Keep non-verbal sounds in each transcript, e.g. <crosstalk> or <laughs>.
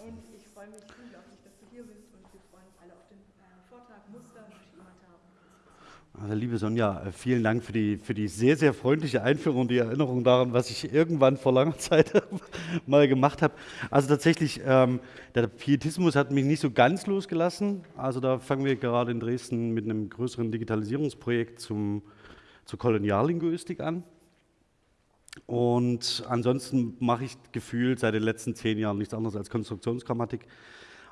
Und ich freue mich unglaublich, dass du hier bist und wir freuen uns alle auf den äh, Vortrag Muster, Schemata und Also liebe Sonja, äh, vielen Dank für die, für die sehr, sehr freundliche Einführung und die Erinnerung daran, was ich irgendwann vor langer <laughs> Zeit <laughs> mal gemacht habe. Also tatsächlich, ähm, der Pietismus hat mich nicht so ganz losgelassen. Also da fangen wir gerade in Dresden mit einem größeren Digitalisierungsprojekt zum, zur Koloniallinguistik an. Und ansonsten mache ich gefühlt seit den letzten zehn Jahren nichts anderes als Konstruktionsgrammatik.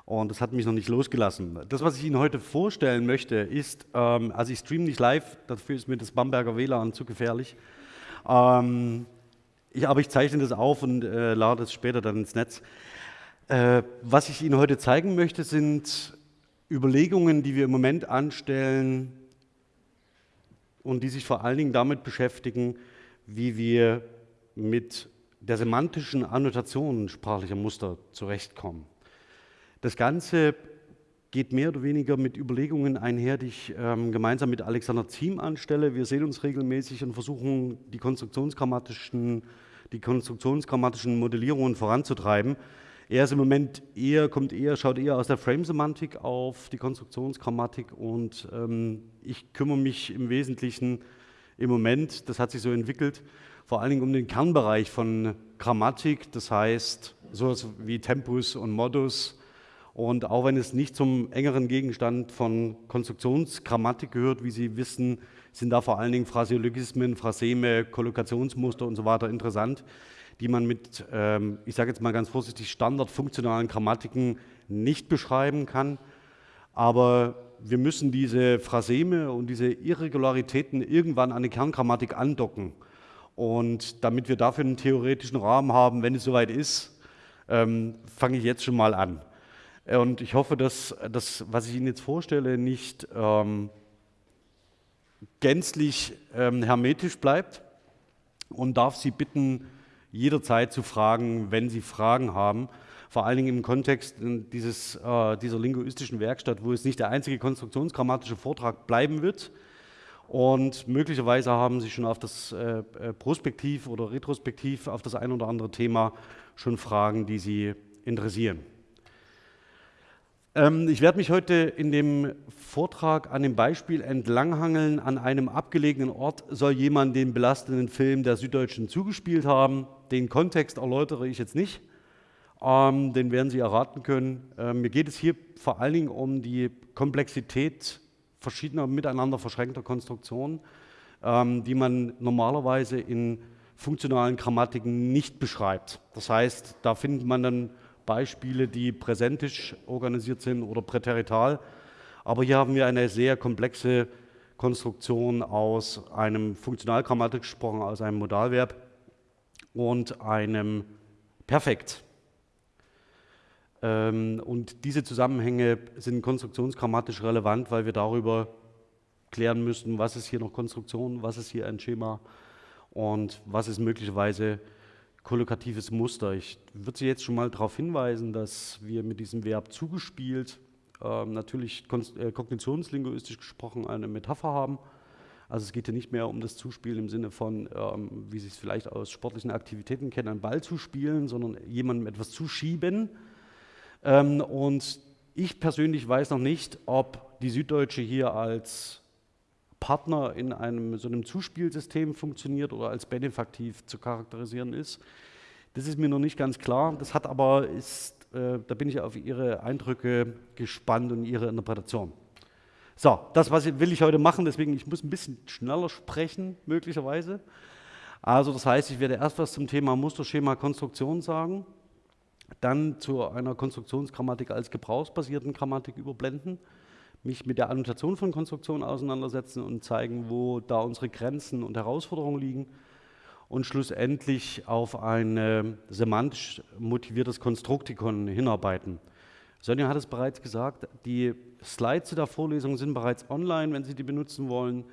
Und das hat mich noch nicht losgelassen. Das, was ich Ihnen heute vorstellen möchte, ist, ähm, also ich streame nicht live, dafür ist mir das Bamberger WLAN zu gefährlich. Ähm, ich, aber ich zeichne das auf und äh, lade es später dann ins Netz. Äh, was ich Ihnen heute zeigen möchte, sind Überlegungen, die wir im Moment anstellen und die sich vor allen Dingen damit beschäftigen, wie wir mit der semantischen Annotation sprachlicher Muster zurechtkommen. Das Ganze geht mehr oder weniger mit Überlegungen einher, die ich ähm, gemeinsam mit Alexander Ziem anstelle. Wir sehen uns regelmäßig und versuchen, die konstruktionsgrammatischen, die konstruktionsgrammatischen Modellierungen voranzutreiben. Er ist im Moment eher, kommt eher, schaut eher aus der Frame-Semantik auf die Konstruktionsgrammatik und ähm, ich kümmere mich im Wesentlichen im Moment, das hat sich so entwickelt, vor allen Dingen um den Kernbereich von Grammatik, das heißt sowas wie Tempus und Modus. Und auch wenn es nicht zum engeren Gegenstand von Konstruktionsgrammatik gehört, wie Sie wissen, sind da vor allen Dingen Phraseologismen, Phraseme, Kollokationsmuster und so weiter interessant, die man mit, ähm, ich sage jetzt mal ganz vorsichtig, standardfunktionalen Grammatiken nicht beschreiben kann. Aber wir müssen diese Phraseme und diese Irregularitäten irgendwann an die Kerngrammatik andocken. Und damit wir dafür einen theoretischen Rahmen haben, wenn es soweit ist, ähm, fange ich jetzt schon mal an. Und ich hoffe, dass das, was ich Ihnen jetzt vorstelle, nicht ähm, gänzlich ähm, hermetisch bleibt und darf Sie bitten, jederzeit zu fragen, wenn Sie Fragen haben vor allen Dingen im Kontext dieses, äh, dieser linguistischen Werkstatt, wo es nicht der einzige konstruktionsgrammatische Vortrag bleiben wird. Und möglicherweise haben Sie schon auf das äh, äh, Prospektiv oder Retrospektiv auf das ein oder andere Thema schon Fragen, die Sie interessieren. Ähm, ich werde mich heute in dem Vortrag an dem Beispiel entlanghangeln. An einem abgelegenen Ort soll jemand den belastenden Film der Süddeutschen zugespielt haben. Den Kontext erläutere ich jetzt nicht. Ähm, den werden Sie erraten können. Ähm, mir geht es hier vor allen Dingen um die Komplexität verschiedener miteinander verschränkter Konstruktionen, ähm, die man normalerweise in funktionalen Grammatiken nicht beschreibt. Das heißt, da findet man dann Beispiele, die präsentisch organisiert sind oder präterital. Aber hier haben wir eine sehr komplexe Konstruktion aus einem funktionalgrammatisch gesprochen, aus einem Modalverb und einem Perfekt. Ähm, und diese Zusammenhänge sind konstruktionsgrammatisch relevant, weil wir darüber klären müssen, was ist hier noch Konstruktion, was ist hier ein Schema und was ist möglicherweise kollokatives Muster. Ich würde Sie jetzt schon mal darauf hinweisen, dass wir mit diesem Verb zugespielt äh, natürlich äh, kognitionslinguistisch gesprochen eine Metapher haben. Also es geht hier nicht mehr um das Zuspielen im Sinne von, ähm, wie Sie es vielleicht aus sportlichen Aktivitäten kennen, einen Ball zu spielen, sondern jemandem etwas zuschieben. Ähm, und ich persönlich weiß noch nicht, ob die Süddeutsche hier als Partner in einem so einem Zuspielsystem funktioniert oder als benefaktiv zu charakterisieren ist. Das ist mir noch nicht ganz klar. Das hat aber, ist, äh, da bin ich auf Ihre Eindrücke gespannt und Ihre Interpretation. So, das was will ich heute machen, deswegen ich muss ein bisschen schneller sprechen, möglicherweise. Also das heißt, ich werde erst was zum Thema Musterschema Konstruktion sagen dann zu einer Konstruktionsgrammatik als gebrauchsbasierten Grammatik überblenden, mich mit der Annotation von Konstruktionen auseinandersetzen und zeigen, wo da unsere Grenzen und Herausforderungen liegen und schlussendlich auf ein semantisch motiviertes Konstruktikon hinarbeiten. Sonja hat es bereits gesagt, die Slides der Vorlesung sind bereits online, wenn Sie die benutzen wollen.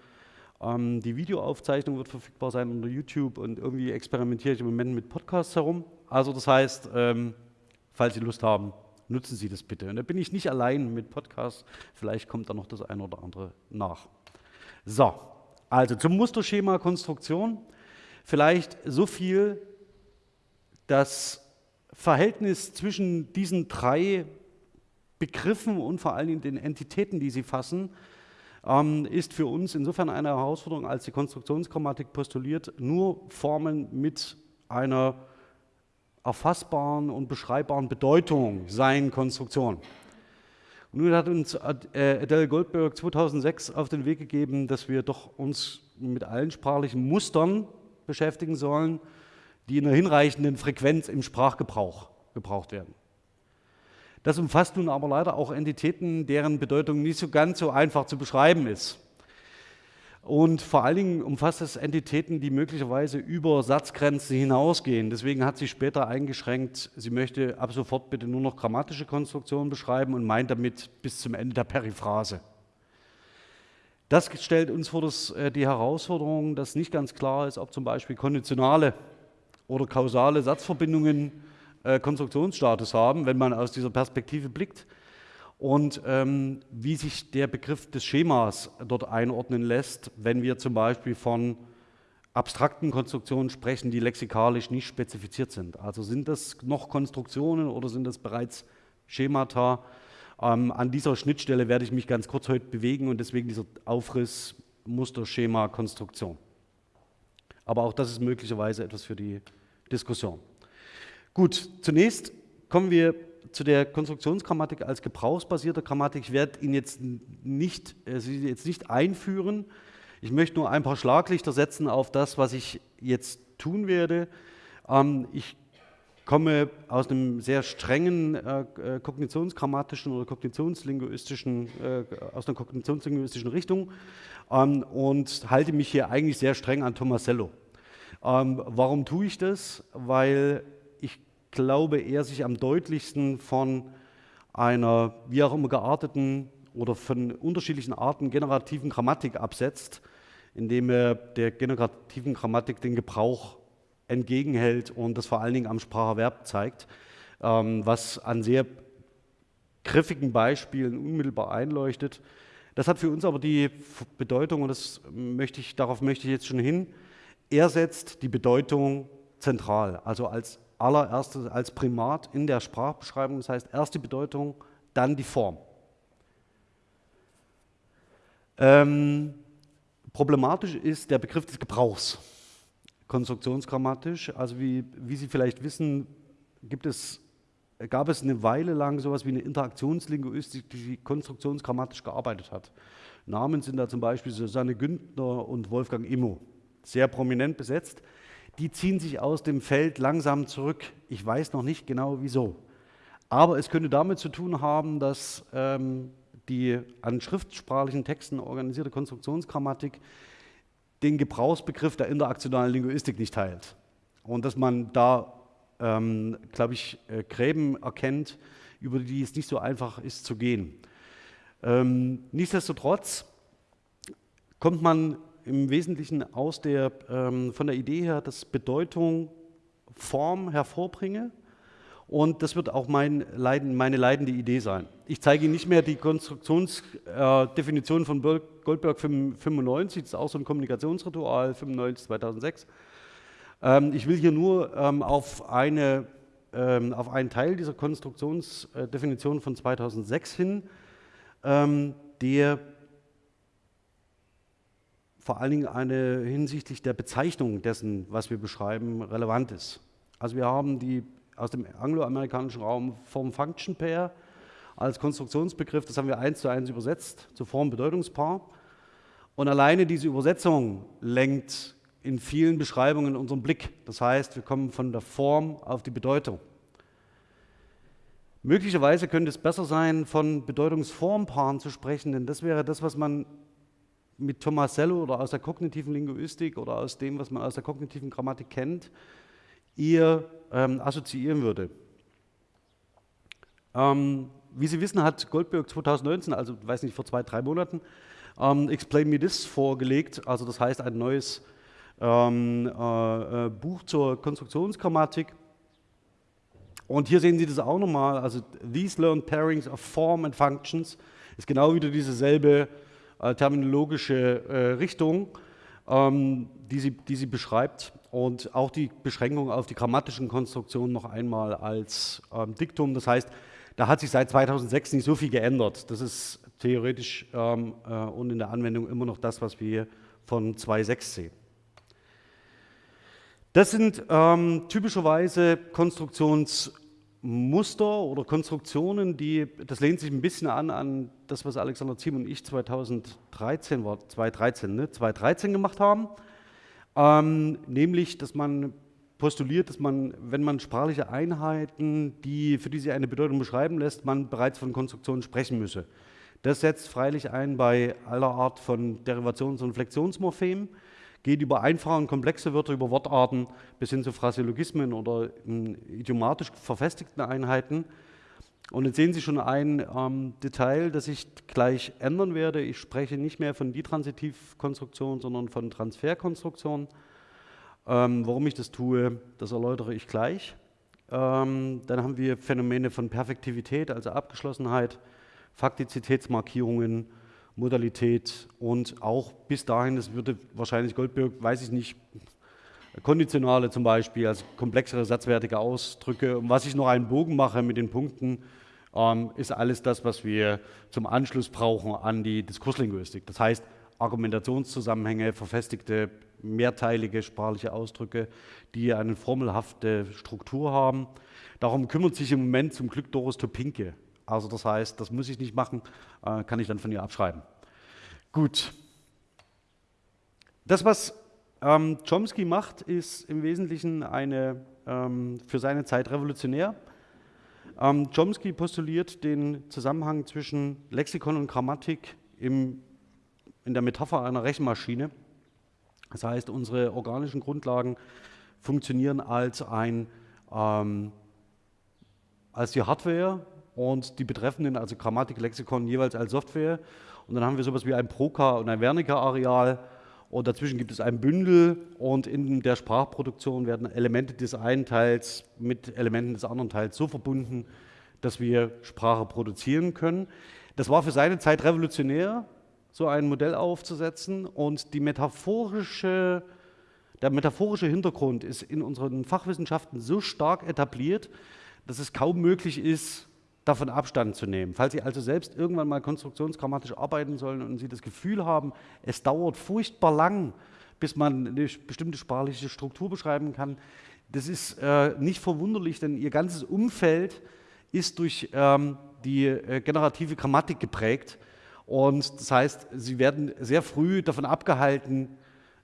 Ähm, die Videoaufzeichnung wird verfügbar sein unter YouTube und irgendwie experimentiere ich im Moment mit Podcasts herum. Also das heißt, ähm, falls Sie Lust haben, nutzen Sie das bitte. Und da bin ich nicht allein mit Podcasts, vielleicht kommt da noch das eine oder andere nach. So, also zum Musterschema Konstruktion. Vielleicht so viel, dass Verhältnis zwischen diesen drei Begriffen und vor allen Dingen den Entitäten, die sie fassen, ähm, ist für uns insofern eine Herausforderung, als die Konstruktionsgrammatik postuliert, nur Formen mit einer erfassbaren und beschreibbaren Bedeutung seien Konstruktion. Und nun hat uns äh, Adele Goldberg 2006 auf den Weg gegeben, dass wir doch uns mit allen sprachlichen Mustern beschäftigen sollen, die in einer hinreichenden Frequenz im Sprachgebrauch gebraucht werden. Das umfasst nun aber leider auch Entitäten, deren Bedeutung nicht so ganz so einfach zu beschreiben ist. Und vor allen Dingen umfasst es Entitäten, die möglicherweise über Satzgrenzen hinausgehen. Deswegen hat sie später eingeschränkt, sie möchte ab sofort bitte nur noch grammatische Konstruktionen beschreiben und meint damit bis zum Ende der Periphrase. Das stellt uns vor das, äh, die Herausforderung, dass nicht ganz klar ist, ob zum Beispiel konditionale oder kausale Satzverbindungen äh, Konstruktionsstatus haben, wenn man aus dieser Perspektive blickt und ähm, wie sich der Begriff des Schemas dort einordnen lässt, wenn wir zum Beispiel von abstrakten Konstruktionen sprechen, die lexikalisch nicht spezifiziert sind. Also sind das noch Konstruktionen oder sind das bereits Schemata? Ähm, an dieser Schnittstelle werde ich mich ganz kurz heute bewegen und deswegen dieser Aufriss Muster, Schema, Konstruktion. Aber auch das ist möglicherweise etwas für die Diskussion. Gut, zunächst kommen wir zu der Konstruktionsgrammatik als gebrauchsbasierte Grammatik. Ich werde ihn jetzt nicht, äh, Sie jetzt nicht einführen. Ich möchte nur ein paar Schlaglichter setzen auf das, was ich jetzt tun werde. Ähm, ich komme aus einem sehr strengen äh, äh, kognitionsgrammatischen oder kognitionslinguistischen, äh, aus einer kognitionslinguistischen Richtung ähm, und halte mich hier eigentlich sehr streng an Tomasello. Ähm, warum tue ich das? Weil glaube, er sich am deutlichsten von einer wie auch immer gearteten oder von unterschiedlichen Arten generativen Grammatik absetzt, indem er der generativen Grammatik den Gebrauch entgegenhält und das vor allen Dingen am Spracherwerb zeigt, ähm, was an sehr griffigen Beispielen unmittelbar einleuchtet. Das hat für uns aber die Bedeutung, und das möchte ich, darauf möchte ich jetzt schon hin, er setzt die Bedeutung zentral, also als allererstes als Primat in der Sprachbeschreibung, das heißt erst die Bedeutung, dann die Form. Ähm, problematisch ist der Begriff des Gebrauchs, konstruktionsgrammatisch. Also wie, wie Sie vielleicht wissen, gibt es, gab es eine Weile lang sowas wie eine Interaktionslinguistik, die konstruktionsgrammatisch gearbeitet hat. Namen sind da zum Beispiel Susanne Günther und Wolfgang Immo, sehr prominent besetzt die ziehen sich aus dem Feld langsam zurück. Ich weiß noch nicht genau wieso. Aber es könnte damit zu tun haben, dass ähm, die an schriftsprachlichen Texten organisierte Konstruktionsgrammatik den Gebrauchsbegriff der interaktionalen Linguistik nicht teilt. Und dass man da, ähm, glaube ich, äh, Gräben erkennt, über die es nicht so einfach ist zu gehen. Ähm, nichtsdestotrotz kommt man im Wesentlichen aus der, ähm, von der Idee her, dass Bedeutung Form hervorbringe. Und das wird auch mein Leiden, meine leidende Idee sein. Ich zeige Ihnen nicht mehr die Konstruktionsdefinition äh, von Goldberg 95, das ist auch so ein Kommunikationsritual, 95, 2006. Ähm, ich will hier nur ähm, auf, eine, ähm, auf einen Teil dieser Konstruktionsdefinition von 2006 hin, ähm, der vor allen Dingen eine hinsichtlich der Bezeichnung dessen, was wir beschreiben, relevant ist. Also wir haben die aus dem angloamerikanischen Raum Form Function Pair als Konstruktionsbegriff, das haben wir eins zu eins übersetzt zu Form Bedeutungspaar. Und alleine diese Übersetzung lenkt in vielen Beschreibungen unseren Blick. Das heißt, wir kommen von der Form auf die Bedeutung. Möglicherweise könnte es besser sein, von Bedeutungsformpaaren zu sprechen, denn das wäre das, was man mit Tomasello oder aus der kognitiven Linguistik oder aus dem, was man aus der kognitiven Grammatik kennt, eher ähm, assoziieren würde. Ähm, wie Sie wissen, hat Goldberg 2019, also weiß nicht, vor zwei, drei Monaten, ähm, Explain Me This vorgelegt, also das heißt ein neues ähm, äh, äh, Buch zur Konstruktionsgrammatik. Und hier sehen Sie das auch nochmal, also These Learned Pairings of Form and Functions ist genau wieder dieselbe äh, terminologische äh, Richtung, ähm, die, sie, die sie beschreibt. und auch die Beschränkung auf die grammatischen Konstruktionen noch einmal als ähm, Diktum. Das heißt, da hat sich seit 2006 nicht so viel geändert. Das ist theoretisch ähm, äh, und in der Anwendung immer noch das, was wir von 2.6 sehen. Das sind ähm, typischerweise Konstruktionsmuster oder Konstruktionen, die, das lehnt sich ein bisschen an an das, was Alexander Ziem und ich 2013, war 2013, ne, 2013 gemacht haben. Ähm, nämlich, dass man postuliert, dass man, wenn man sprachliche Einheiten, die, für die sie eine Bedeutung beschreiben lässt, man bereits von Konstruktionen sprechen müsse. Das setzt freilich ein bei aller Art von Derivations- und Flexionsmorphemen, geht über einfache und komplexe Wörter, über Wortarten bis hin zu Phraseologismen oder idiomatisch verfestigten Einheiten. Und jetzt sehen Sie schon ein ähm, Detail, das ich gleich ändern werde. Ich spreche nicht mehr von Ditransitivkonstruktion, sondern von Transferkonstruktion. Ähm, warum ich das tue, das erläutere ich gleich. Ähm, dann haben wir Phänomene von Perfektivität, also Abgeschlossenheit, Faktizitätsmarkierungen, Modalität und auch bis dahin, das würde wahrscheinlich Goldberg, weiß ich nicht, Konditionale zum Beispiel, also komplexere satzwertige Ausdrücke. Und was ich noch einen Bogen mache mit den Punkten, ähm, ist alles das, was wir zum Anschluss brauchen an die Diskurslinguistik. Das heißt, Argumentationszusammenhänge, verfestigte, mehrteilige sprachliche Ausdrücke, die eine formelhafte Struktur haben. Darum kümmert sich im Moment zum Glück Doris Topinke. Also das heißt, das muss ich nicht machen, äh, kann ich dann von ihr abschreiben. Gut. Das, was ähm, Chomsky macht, ist im Wesentlichen eine, ähm, für seine Zeit revolutionär. Ähm, Chomsky postuliert den Zusammenhang zwischen Lexikon und Grammatik im, in der Metapher einer Rechenmaschine. Das heißt, unsere organischen Grundlagen funktionieren als, ein, ähm, als die Hardware und die betreffenden, also Grammatik, Lexikon, jeweils als Software. Und dann haben wir sowas wie ein Proka und ein Wernicke-Areal und dazwischen gibt es ein Bündel und in der Sprachproduktion werden Elemente des einen Teils mit Elementen des anderen Teils so verbunden, dass wir Sprache produzieren können. Das war für seine Zeit revolutionär, so ein Modell aufzusetzen und die metaphorische, der metaphorische Hintergrund ist in unseren Fachwissenschaften so stark etabliert, dass es kaum möglich ist, davon Abstand zu nehmen. Falls Sie also selbst irgendwann mal konstruktionsgrammatisch arbeiten sollen und Sie das Gefühl haben, es dauert furchtbar lang, bis man eine bestimmte sprachliche Struktur beschreiben kann, das ist äh, nicht verwunderlich, denn Ihr ganzes Umfeld ist durch ähm, die äh, generative Grammatik geprägt. Und das heißt, Sie werden sehr früh davon abgehalten,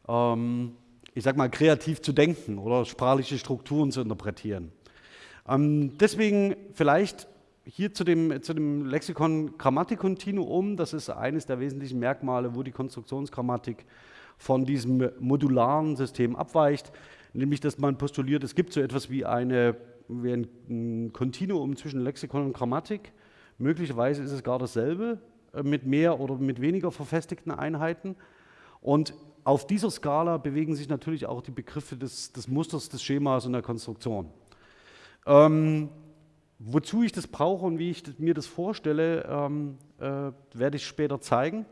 ähm, ich sage mal, kreativ zu denken oder sprachliche Strukturen zu interpretieren. Ähm, deswegen vielleicht hier zu dem, zu dem Lexikon Grammatikkontinuum, das ist eines der wesentlichen Merkmale, wo die Konstruktionsgrammatik von diesem modularen System abweicht, nämlich dass man postuliert, es gibt so etwas wie, eine, wie ein Kontinuum zwischen Lexikon und Grammatik. Möglicherweise ist es gar dasselbe, äh, mit mehr oder mit weniger verfestigten Einheiten. Und auf dieser Skala bewegen sich natürlich auch die Begriffe des, des Musters, des Schemas und der Konstruktion. Ähm, Wozu ich das brauche und wie ich mir das vorstelle, ähm, äh, werde ich später zeigen.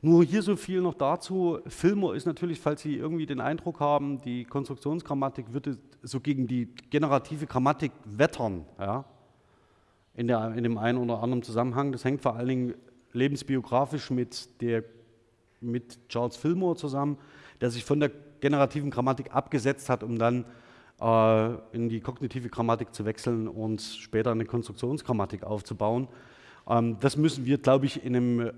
Nur hier so viel noch dazu. Filmer ist natürlich, falls Sie irgendwie den Eindruck haben, die Konstruktionsgrammatik würde so gegen die generative Grammatik wettern, ja, in, der, in dem einen oder anderen Zusammenhang. Das hängt vor allen Dingen lebensbiografisch mit, der, mit Charles Fillmore zusammen, der sich von der generativen Grammatik abgesetzt hat, um dann in die kognitive Grammatik zu wechseln und später eine Konstruktionsgrammatik aufzubauen. Ähm, das müssen wir, glaube ich, in einem,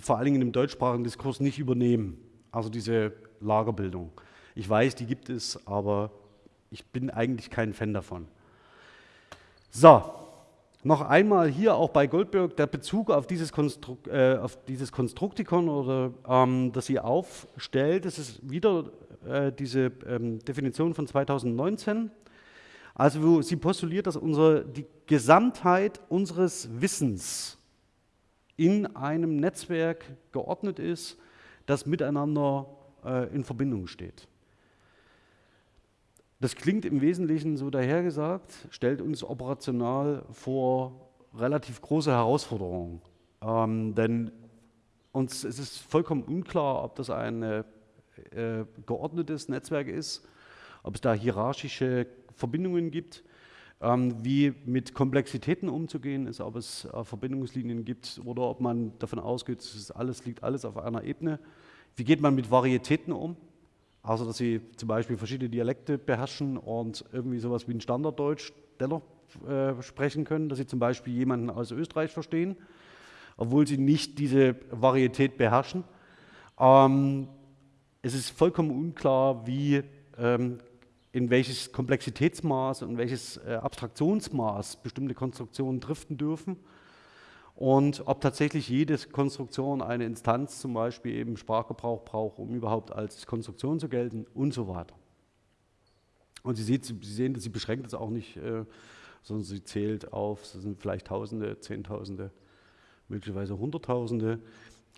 vor Dingen in dem deutschsprachigen Diskurs nicht übernehmen. Also diese Lagerbildung. Ich weiß, die gibt es, aber ich bin eigentlich kein Fan davon. So, noch einmal hier auch bei Goldberg der Bezug auf dieses, Konstruk äh, auf dieses Konstruktikon, oder, ähm, das sie aufstellt. Das ist wieder äh, diese ähm, Definition von 2019. Also wo sie postuliert, dass unsere, die Gesamtheit unseres Wissens in einem Netzwerk geordnet ist, das miteinander äh, in Verbindung steht. Das klingt im Wesentlichen so dahergesagt, stellt uns operational vor relativ große Herausforderungen. Ähm, denn uns es ist vollkommen unklar, ob das eine äh, geordnetes Netzwerk ist, ob es da hierarchische Verbindungen gibt, ähm, wie mit Komplexitäten umzugehen ist, ob es äh, Verbindungslinien gibt oder ob man davon ausgeht, es alles, liegt alles auf einer Ebene. Wie geht man mit Varietäten um? Also, dass Sie zum Beispiel verschiedene Dialekte beherrschen und irgendwie sowas wie ein Standarddeutsch dennoch äh, sprechen können, dass Sie zum Beispiel jemanden aus Österreich verstehen, obwohl Sie nicht diese Varietät beherrschen. Ähm, es ist vollkommen unklar, wie, ähm, in welches Komplexitätsmaß und welches äh, Abstraktionsmaß bestimmte Konstruktionen driften dürfen und ob tatsächlich jede Konstruktion eine Instanz zum Beispiel eben Sprachgebrauch braucht, um überhaupt als Konstruktion zu gelten und so weiter. Und Sie, sieht, Sie sehen, sie beschränkt es auch nicht, äh, sondern sie zählt auf, es sind vielleicht Tausende, Zehntausende, möglicherweise Hunderttausende.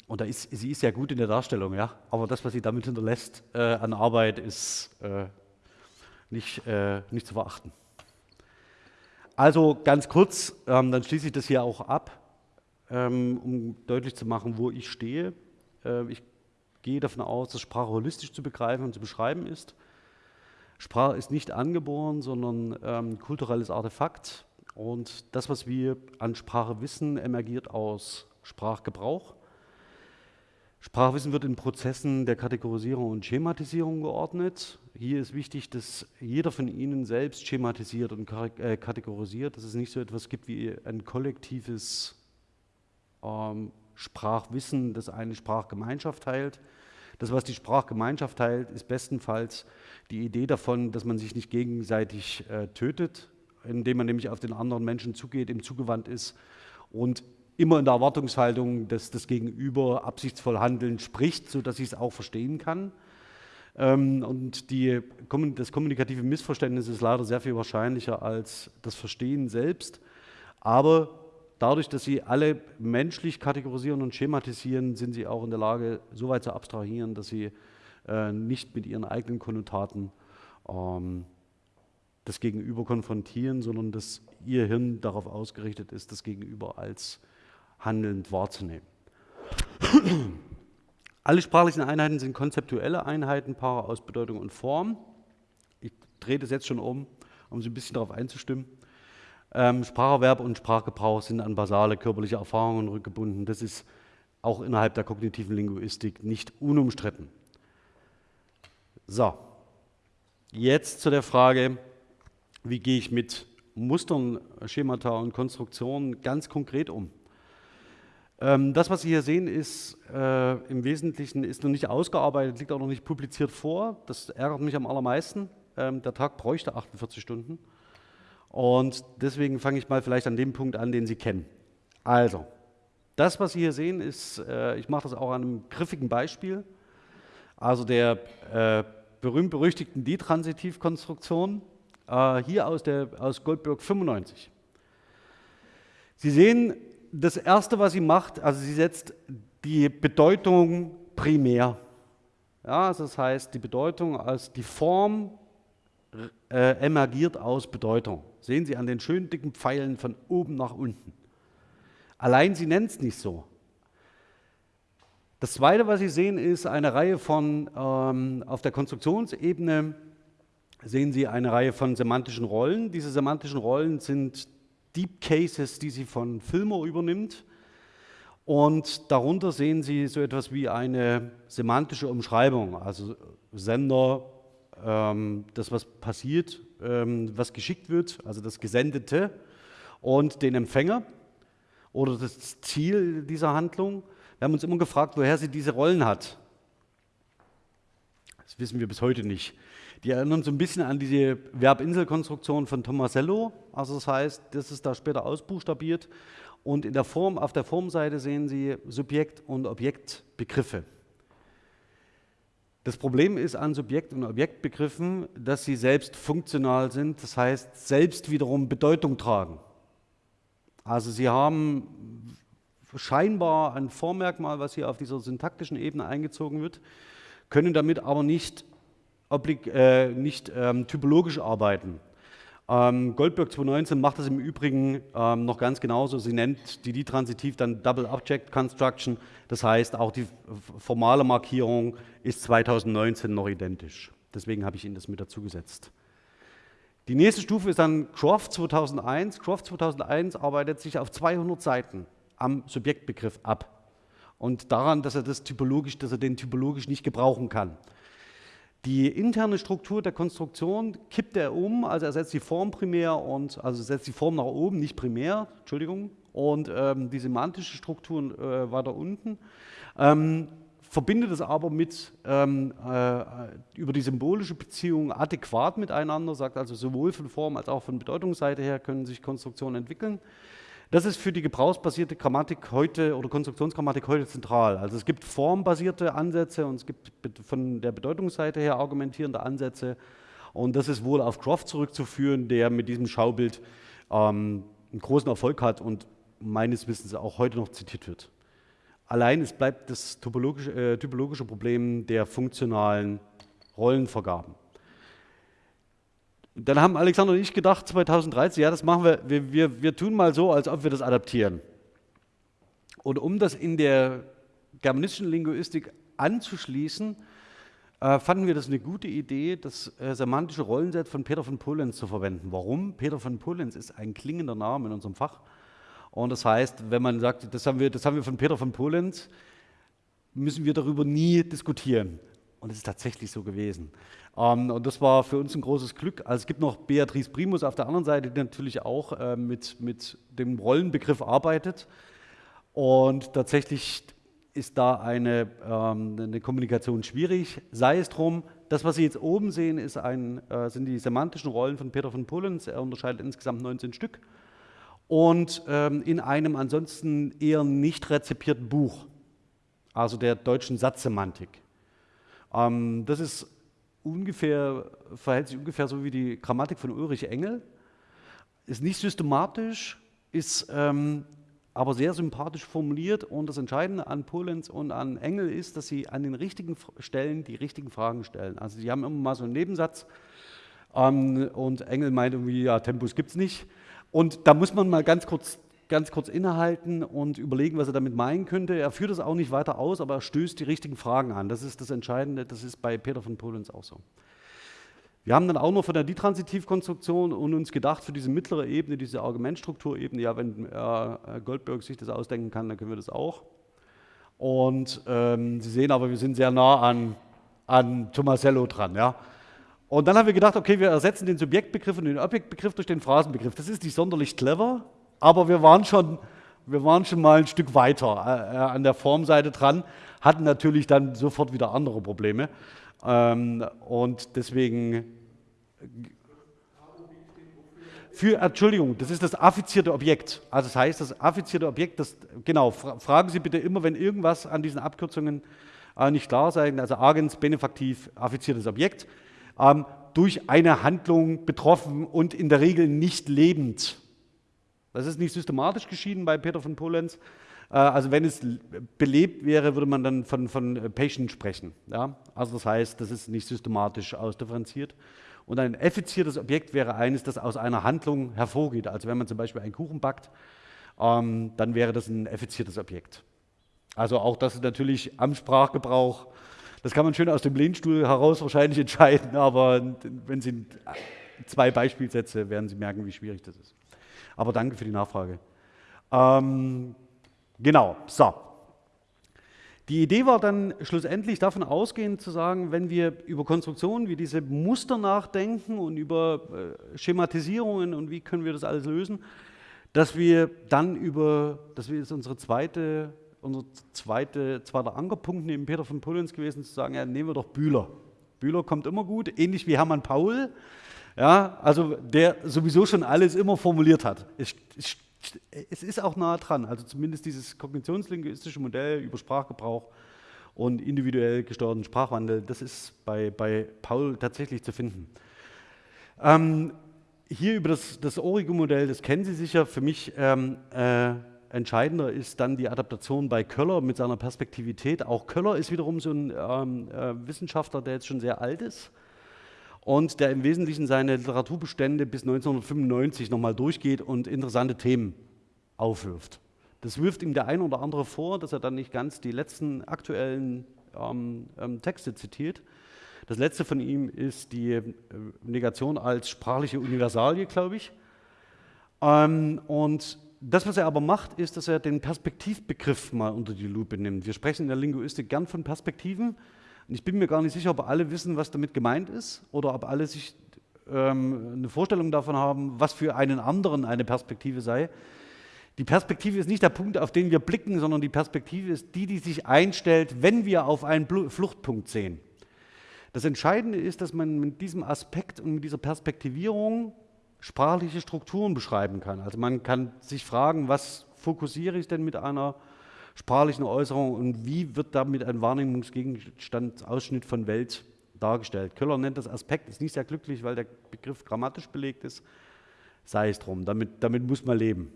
Und da ist, sie ist sehr gut in der Darstellung, ja. Aber das, was sie damit hinterlässt äh, an Arbeit, ist äh, nicht, äh, nicht zu verachten. Also ganz kurz, ähm, dann schließe ich das hier auch ab ähm, um deutlich zu machen, wo ich stehe. Äh, ich gehe davon aus, dass Sprache holistisch zu begreifen und zu beschreiben ist. Sprache ist nicht angeboren, sondern ähm, kulturelles Artefakt. Und das, was wir an Sprache wissen, emergiert aus Sprachgebrauch. Sprachwissen wird in Prozessen der Kategorisierung und Schematisierung geordnet. Hier ist wichtig, dass jeder von Ihnen selbst schematisiert und äh, kategorisiert, dass es nicht so etwas gibt wie ein kollektives ähm, Sprachwissen, das eine Sprachgemeinschaft teilt. Das, was die Sprachgemeinschaft teilt, ist bestenfalls die Idee davon, dass man sich nicht gegenseitig äh, tötet, indem man nämlich auf den anderen Menschen zugeht, ihm zugewandt ist und immer in der Erwartungshaltung, dass das Gegenüber absichtsvoll handeln spricht, sodass ich es auch verstehen kann. Ähm, und die, das kommunikative Missverständnis ist leider sehr viel wahrscheinlicher als das Verstehen selbst. Aber Dadurch, dass sie alle menschlich kategorisieren und schematisieren, sind sie auch in der Lage, so weit zu abstrahieren, dass sie äh, nicht mit ihren eigenen Konnotaten ähm, das Gegenüber konfrontieren, sondern dass ihr Hirn darauf ausgerichtet ist, das Gegenüber als handelnd wahrzunehmen. <clears throat> Alle sprachlichen Einheiten sind konzeptuelle Einheiten, Paare aus Bedeutung und Form. Ich drehe das jetzt schon um, um Sie ein bisschen darauf einzustimmen. Ähm, Spracherwerb und Sprachgebrauch sind an basale körperliche Erfahrungen rückgebunden. Das ist auch innerhalb der kognitiven Linguistik nicht unumstritten. So, jetzt zu der Frage, wie gehe ich mit Mustern, Schemata und Konstruktionen ganz konkret um. Ähm, das, was Sie hier sehen, ist äh, im Wesentlichen ist noch nicht ausgearbeitet, liegt auch noch nicht publiziert vor. Das ärgert mich am allermeisten. Ähm, der Tag bräuchte 48 Stunden. Und deswegen fange ich mal vielleicht an dem Punkt an, den Sie kennen. Also, das, was Sie hier sehen, ist, äh, ich mache das auch an einem griffigen Beispiel, also der äh, berühmt-berüchtigten Detransitivkonstruktion, äh, hier aus, der, aus Goldberg 95. Sie sehen, das Erste, was sie macht, also sie setzt die Bedeutung primär. Ja, also das heißt, die Bedeutung als die Form äh, emergiert aus Bedeutung. Sehen Sie an den schönen dicken Pfeilen von oben nach unten. Allein sie nennt es nicht so. Das Zweite, was Sie sehen, ist eine Reihe von, ähm, auf der Konstruktionsebene sehen Sie eine Reihe von semantischen Rollen. Diese semantischen Rollen sind Deep Cases, die sie von Filmer übernimmt. Und darunter sehen Sie so etwas wie eine semantische Umschreibung, also Sender, ähm, das, was passiert, ähm, was geschickt wird, also das Gesendete und den Empfänger oder das Ziel dieser Handlung. Wir haben uns immer gefragt, woher sie diese Rollen hat. Das wissen wir bis heute nicht. Die erinnern so ein bisschen an diese Verbinselkonstruktion von Tomasello. Also das heißt, das ist da später ausbuchstabiert. Und in der Form, auf der Formseite sehen Sie Subjekt- und Objektbegriffe. Das Problem ist an Subjekt- und Objektbegriffen, dass sie selbst funktional sind, das heißt selbst wiederum Bedeutung tragen. Also sie haben scheinbar ein Vormerkmal, was hier auf dieser syntaktischen Ebene eingezogen wird, können damit aber nicht, oblig, äh, nicht ähm, typologisch arbeiten. Ähm, Goldberg 2019 macht das im Übrigen ähm, noch ganz genauso. Sie nennt die D-Transitiv dann Double Object Construction. Das heißt, auch die formale Markierung ist 2019 noch identisch. Deswegen habe ich Ihnen das mit dazu gesetzt. Die nächste Stufe ist dann Croft 2001. Croft 2001 arbeitet sich auf 200 Seiten am Subjektbegriff ab und daran, dass er, das typologisch, dass er den typologisch nicht gebrauchen kann. Die interne Struktur der Konstruktion kippt er um, also er setzt die Form primär und also setzt die Form nach oben, nicht primär, Entschuldigung, und ähm, die semantische Struktur äh, weiter unten. Ähm, verbindet es aber mit, ähm, äh, über die symbolische Beziehung adäquat miteinander, sagt also sowohl von Form als auch von Bedeutungsseite her können sich Konstruktionen entwickeln. Das ist für die gebrauchsbasierte Grammatik heute oder Konstruktionsgrammatik heute zentral. Also es gibt formbasierte Ansätze und es gibt von der Bedeutungsseite her argumentierende Ansätze. Und das ist wohl auf Croft zurückzuführen, der mit diesem Schaubild ähm, einen großen Erfolg hat und meines Wissens auch heute noch zitiert wird. Allein es bleibt das typologische, äh, typologische Problem der funktionalen Rollenvergaben. Dann haben Alexander und ich gedacht, 2013, ja, das machen wir, wir, wir, wir tun mal so, als ob wir das adaptieren. Und um das in der germanistischen Linguistik anzuschließen, äh, fanden wir das eine gute Idee, das äh, semantische Rollenset von Peter von Polenz zu verwenden. Warum? Peter von Polenz ist ein klingender Name in unserem Fach. Und das heißt, wenn man sagt, das haben wir, das haben wir von Peter von Polenz, müssen wir darüber nie diskutieren. Und es ist tatsächlich so gewesen. Ähm, und das war für uns ein großes Glück. Also es gibt noch Beatrice Primus auf der anderen Seite, die natürlich auch äh, mit, mit dem Rollenbegriff arbeitet. Und tatsächlich ist da eine, ähm, eine Kommunikation schwierig. Sei es drum, das, was Sie jetzt oben sehen, ist ein, äh, sind die semantischen Rollen von Peter von Pullens. Er unterscheidet insgesamt 19 Stück. Und ähm, in einem ansonsten eher nicht rezipierten Buch, also der deutschen Satzsemantik. Ähm, das ist ungefähr, verhält sich ungefähr so wie die Grammatik von Ulrich Engel. Ist nicht systematisch, ist ähm, aber sehr sympathisch formuliert und das Entscheidende an Polenz und an Engel ist, dass sie an den richtigen Stellen die richtigen Fragen stellen. Also sie haben immer mal so einen Nebensatz ähm, und Engel meint irgendwie, ja, Tempus gibt es nicht. Und da muss man mal ganz kurz ganz kurz innehalten und überlegen, was er damit meinen könnte. Er führt es auch nicht weiter aus, aber er stößt die richtigen Fragen an. Das ist das Entscheidende, das ist bei Peter von Polens auch so. Wir haben dann auch noch von der Ditransitivkonstruktion und uns gedacht, für diese mittlere Ebene, diese Argumentstrukturebene, ja, wenn äh, Goldberg sich das ausdenken kann, dann können wir das auch. Und ähm, Sie sehen aber, wir sind sehr nah an, an Tomasello dran. Ja? Und dann haben wir gedacht, okay, wir ersetzen den Subjektbegriff und den Objektbegriff durch den Phrasenbegriff. Das ist nicht sonderlich clever, aber wir waren schon, wir waren schon mal ein Stück weiter äh, äh, an der Formseite dran, hatten natürlich dann sofort wieder andere Probleme. Ähm, und deswegen für, Entschuldigung, das ist das affizierte Objekt. Also das heißt, das affizierte Objekt, das, genau, fragen Sie bitte immer, wenn irgendwas an diesen Abkürzungen äh, nicht klar sein, also agens, benefaktiv, affiziertes Objekt, ähm, durch eine Handlung betroffen und in der Regel nicht lebend. Das ist nicht systematisch geschieden bei Peter von Polenz. Äh, also wenn es belebt wäre, würde man dann von, von äh, Patient sprechen. Ja? Also das heißt, das ist nicht systematisch ausdifferenziert. Und ein effiziertes Objekt wäre eines, das aus einer Handlung hervorgeht. Also wenn man zum Beispiel einen Kuchen backt, ähm, dann wäre das ein effiziertes Objekt. Also auch das ist natürlich am Sprachgebrauch, das kann man schön aus dem Lehnstuhl heraus wahrscheinlich <laughs> entscheiden, aber wenn Sie zwei Beispielsätze, werden Sie merken, wie schwierig das ist. Aber danke für die Nachfrage. Ähm, genau, so. Die Idee war dann schlussendlich davon ausgehend zu sagen, wenn wir über Konstruktionen wie diese Muster nachdenken und über äh, Schematisierungen und wie können wir das alles lösen, dass wir dann über, das ist unsere zweite, unser zweite, zweiter Ankerpunkt neben Peter von Pullens gewesen, zu sagen, ja, nehmen wir doch Bühler. Bühler kommt immer gut, ähnlich wie Hermann Paul, ja, also der sowieso schon alles immer formuliert hat. Es, es, es ist auch nah dran, also zumindest dieses kognitionslinguistische Modell über Sprachgebrauch und individuell gesteuerten Sprachwandel, das ist bei, bei Paul tatsächlich zu finden. Ähm, hier über das, das Origo-Modell, das kennen Sie sicher, für mich ähm, äh, entscheidender ist dann die Adaptation bei Köller mit seiner Perspektivität. Auch Köller ist wiederum so ein ähm, äh, Wissenschaftler, der jetzt schon sehr alt ist und der im Wesentlichen seine Literaturbestände bis 1995 nochmal durchgeht und interessante Themen aufwirft. Das wirft ihm der ein oder andere vor, dass er dann nicht ganz die letzten aktuellen ähm, ähm, Texte zitiert. Das letzte von ihm ist die äh, Negation als sprachliche Universalie, glaube ich. Ähm, und das, was er aber macht, ist, dass er den Perspektivbegriff mal unter die Lupe nimmt. Wir sprechen in der Linguistik gern von Perspektiven. Und ich bin mir gar nicht sicher, ob alle wissen, was damit gemeint ist oder ob alle sich ähm, eine Vorstellung davon haben, was für einen anderen eine Perspektive sei. Die Perspektive ist nicht der Punkt, auf den wir blicken, sondern die Perspektive ist die, die sich einstellt, wenn wir auf einen Fluchtpunkt sehen. Das Entscheidende ist, dass man mit diesem Aspekt und mit dieser Perspektivierung sprachliche Strukturen beschreiben kann. Also man kann sich fragen, was fokussiere ich denn mit einer sprachlichen Äußerung und wie wird damit ein Wahrnehmungsgegenstand, Ausschnitt von Welt dargestellt. Köller nennt das Aspekt, ist nicht sehr glücklich, weil der Begriff grammatisch belegt ist. Sei es drum, damit, damit muss man leben.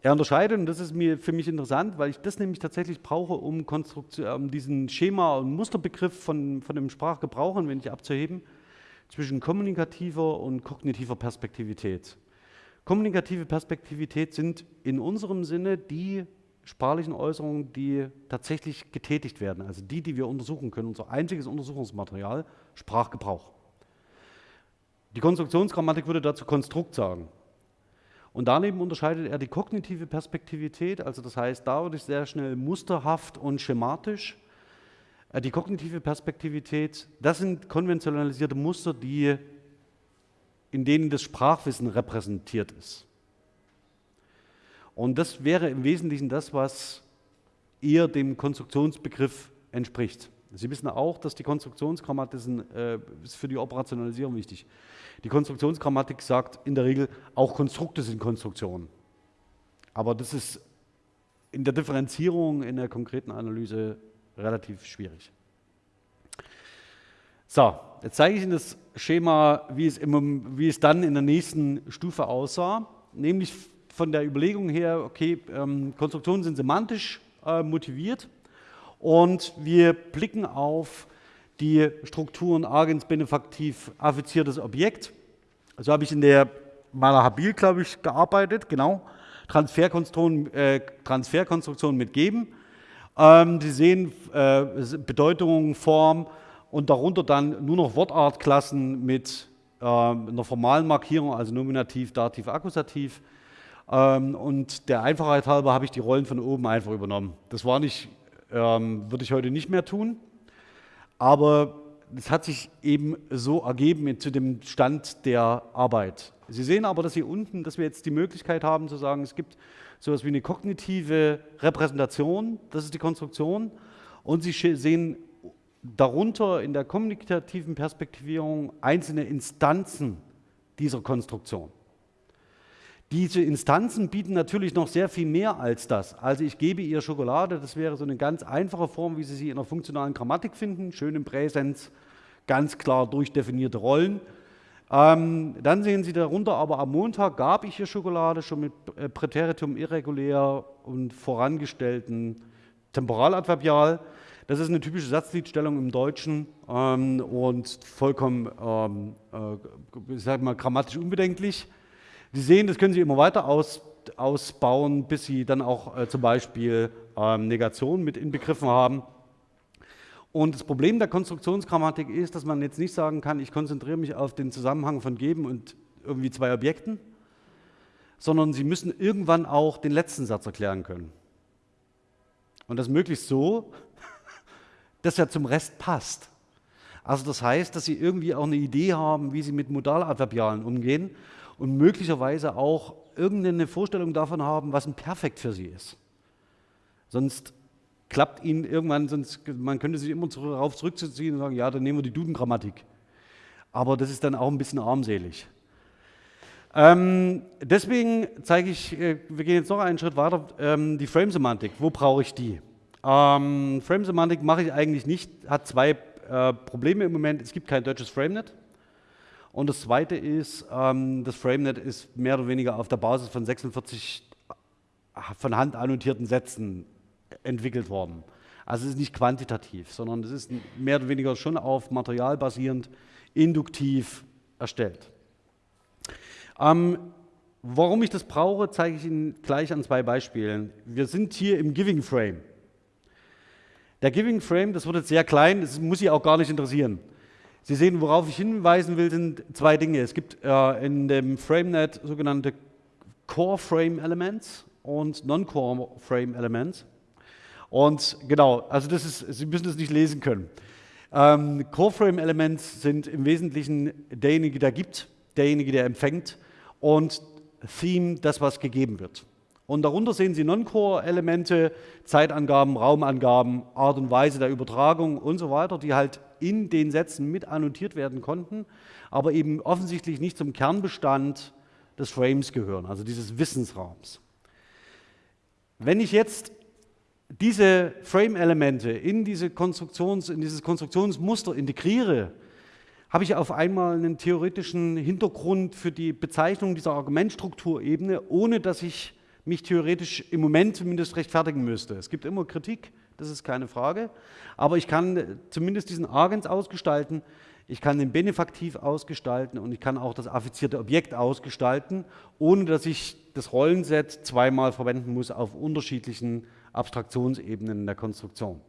Er unterscheidet, und das ist mir für mich interessant, weil ich das nämlich tatsächlich brauche, um, um diesen Schema- und Musterbegriff von, von dem Sprachgebrauch ein wenig abzuheben, zwischen kommunikativer und kognitiver Perspektivität. Kommunikative Perspektivität sind in unserem Sinne die sprachlichen Äußerungen, die tatsächlich getätigt werden, also die, die wir untersuchen können, unser einziges Untersuchungsmaterial, Sprachgebrauch. Die Konstruktionsgrammatik würde dazu Konstrukt sagen. Und daneben unterscheidet er die kognitive Perspektivität, also das heißt, da würde ich sehr schnell musterhaft und schematisch äh, die kognitive Perspektivität, das sind konventionalisierte Muster, die, in denen das Sprachwissen repräsentiert ist. Und das wäre im Wesentlichen das, was eher dem Konstruktionsbegriff entspricht. Sie wissen auch, dass die Konstruktionsgrammatik äh, ist für die Operationalisierung wichtig. Die Konstruktionsgrammatik sagt in der Regel, auch Konstrukte sind Konstruktionen. Aber das ist in der Differenzierung, in der konkreten Analyse relativ schwierig. So, jetzt zeige ich Ihnen das Schema, wie es, im, wie es dann in der nächsten Stufe aussah, nämlich von der Überlegung her, okay, ähm, Konstruktionen sind semantisch äh, motiviert und wir blicken auf die Strukturen Agens benefaktiv affiziertes Objekt. Also habe ich in der meiner Habil, glaube ich, gearbeitet, genau. Transferkonstruktion, äh, Transferkonstruktion mit geben. Ähm, Sie sehen äh, Bedeutung, Form und darunter dann nur noch Wortartklassen mit äh, einer formalen Markierung, also Nominativ, Dativ, Akkusativ. Ähm, und der Einfachheit halber habe ich die Rollen von oben einfach übernommen. Das war nicht, ähm, würde ich heute nicht mehr tun, aber es hat sich eben so ergeben zu dem Stand der Arbeit. Sie sehen aber, dass hier unten, dass wir jetzt die Möglichkeit haben zu sagen, es gibt so etwas wie eine kognitive Repräsentation, das ist die Konstruktion. Und Sie sehen darunter in der kommunikativen Perspektivierung einzelne Instanzen dieser Konstruktion. Diese Instanzen bieten natürlich noch sehr viel mehr als das. Also ich gebe ihr Schokolade, das wäre so eine ganz einfache Form, wie Sie sie in der funktionalen Grammatik finden, schön im Präsens, ganz klar durchdefinierte Rollen. Ähm, dann sehen Sie darunter aber am Montag gab ich hier Schokolade schon mit äh, Präteritum irregulär und vorangestellten Temporaladverbial. Das ist eine typische Satzliedstellung im Deutschen ähm, und vollkommen, ähm, äh, ich sag mal, grammatisch unbedenklich. Sie sehen, das können Sie immer weiter aus, ausbauen, bis Sie dann auch äh, zum Beispiel ähm, Negationen mit inbegriffen haben. Und das Problem der Konstruktionsgrammatik ist, dass man jetzt nicht sagen kann, ich konzentriere mich auf den Zusammenhang von geben und irgendwie zwei Objekten, sondern Sie müssen irgendwann auch den letzten Satz erklären können. Und das möglichst so, <laughs> dass er zum Rest passt. Also das heißt, dass Sie irgendwie auch eine Idee haben, wie Sie mit Modaladverbialen umgehen und möglicherweise auch irgendeine Vorstellung davon haben, was ein Perfekt für Sie ist. Sonst klappt ihnen irgendwann, sonst, man könnte sich immer darauf zurückziehen und sagen, ja, dann nehmen wir die Duden-Grammatik. Aber das ist dann auch ein bisschen armselig. Ähm, deswegen zeige ich, äh, wir gehen jetzt noch einen Schritt weiter, ähm, die Frame-Semantik. Wo brauche ich die? Ähm, Frame-Semantik mache ich eigentlich nicht, hat zwei äh, Probleme im Moment. Es gibt kein deutsches FrameNet. Und das zweite ist, ähm, das FrameNet ist mehr oder weniger auf der Basis von 46 von Hand annotierten Sätzen entwickelt worden. Also es ist nicht quantitativ, sondern es ist mehr oder weniger schon auf Material basierend induktiv erstellt. Ähm, warum ich das brauche, zeige ich Ihnen gleich an zwei Beispielen. Wir sind hier im Giving Frame. Der Giving Frame, das wird jetzt sehr klein, das muss Sie auch gar nicht interessieren. Sie sehen, worauf ich hinweisen will, sind zwei Dinge. Es gibt äh, in dem FrameNet sogenannte Core Frame Elements und Non-Core Frame Elements. Und genau, also das ist, Sie müssen das nicht lesen können. Ähm, Core Frame Elements sind im Wesentlichen derjenige, der gibt, derjenige, der empfängt und Theme, das, was gegeben wird. Und darunter sehen Sie Non-Core-Elemente, Zeitangaben, Raumangaben, Art und Weise der Übertragung und so weiter, die halt in den Sätzen mit annotiert werden konnten, aber eben offensichtlich nicht zum Kernbestand des Frames gehören, also dieses Wissensraums. Wenn ich jetzt diese Frame-Elemente in, diese Konstruktions, in dieses Konstruktionsmuster integriere, habe ich auf einmal einen theoretischen Hintergrund für die Bezeichnung dieser Argumentstrukturebene, ohne dass ich mich theoretisch im Moment zumindest rechtfertigen müsste. Es gibt immer Kritik, das ist keine Frage, aber ich kann zumindest diesen Agens ausgestalten, ich kann den Benefaktiv ausgestalten und ich kann auch das affizierte Objekt ausgestalten, ohne dass ich das Rollenset zweimal verwenden muss auf unterschiedlichen Abstraktionsebenen der Konstruktion.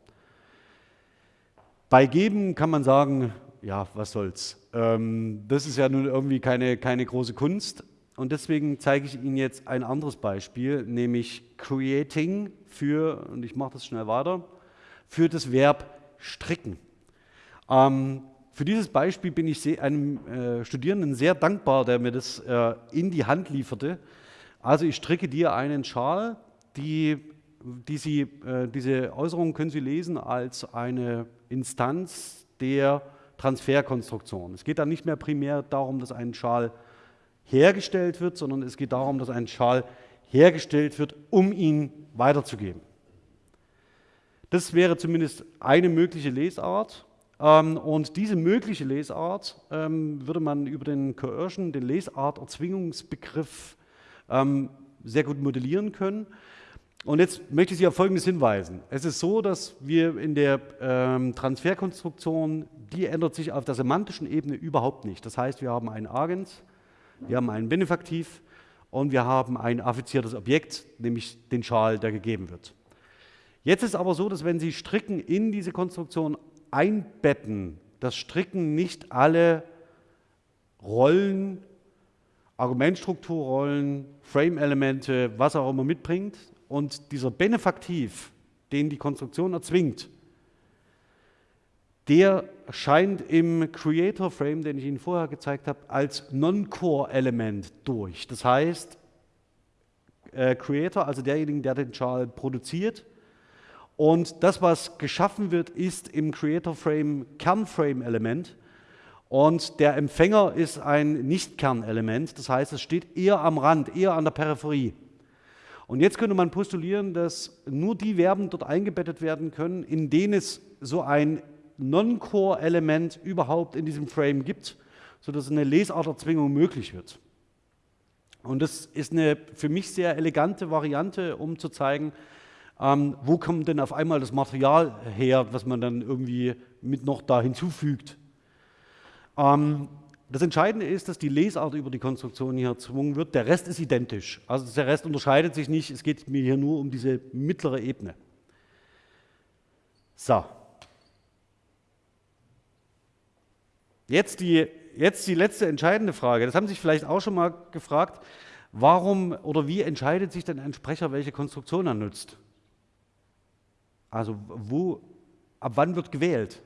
Bei Geben kann man sagen, ja, was soll's. Ähm, das ist ja nun irgendwie keine, keine große Kunst, und deswegen zeige ich Ihnen jetzt ein anderes Beispiel, nämlich creating für, und ich mache das schnell weiter, für das Verb stricken. Ähm, für dieses Beispiel bin ich einem äh, Studierenden sehr dankbar, der mir das äh, in die Hand lieferte. Also ich stricke dir einen Schal, die, die Sie, äh, diese Äußerung können Sie lesen als eine Instanz der Transferkonstruktion. Es geht dann nicht mehr primär darum, dass ein Schal hergestellt wird, sondern es geht darum, dass ein Schal hergestellt wird, um ihn weiterzugeben. Das wäre zumindest eine mögliche Lesart. Ähm, und diese mögliche Lesart ähm, würde man über den Coercion, den Lesart-Erzwingungsbegriff, ähm, sehr gut modellieren können. Und jetzt möchte ich Sie auf Folgendes hinweisen. Es ist so, dass wir in der Transferkonstruktion, die ändert sich auf der semantischen Ebene überhaupt nicht. Das heißt, wir haben einen Agens, wir haben einen Benefaktiv und wir haben ein affiziertes Objekt, nämlich den Schal, der gegeben wird. Jetzt ist aber so, dass wenn Sie Stricken in diese Konstruktion einbetten, das Stricken nicht alle Rollen, Argumentstrukturrollen, Frame-Elemente, was auch immer mitbringt und dieser Benefaktiv, den die Konstruktion erzwingt, der scheint im Creator Frame, den ich Ihnen vorher gezeigt habe, als Non-Core-Element durch. Das heißt, äh, Creator, also derjenige, der den Char produziert, und das, was geschaffen wird, ist im Creator Frame Kernframe-Element. Und der Empfänger ist ein Nicht-Kernelement, das heißt, es steht eher am Rand, eher an der Peripherie. Und jetzt könnte man postulieren, dass nur die Verben dort eingebettet werden können, in denen es so ein Non-Core-Element überhaupt in diesem Frame gibt, sodass eine Lesarterzwingung möglich wird. Und das ist eine für mich sehr elegante Variante, um zu zeigen, ähm, wo kommt denn auf einmal das Material her, was man dann irgendwie mit noch da hinzufügt. Ähm, das Entscheidende ist, dass die Lesart über die Konstruktion hier erzwungen wird. Der Rest ist identisch. Also der Rest unterscheidet sich nicht. Es geht mir hier nur um diese mittlere Ebene. So. Jetzt die, jetzt die letzte entscheidende Frage. Das haben Sie sich vielleicht auch schon mal gefragt. Warum oder wie entscheidet sich denn ein Sprecher, welche Konstruktion er nutzt? Also wo, ab wann wird gewählt?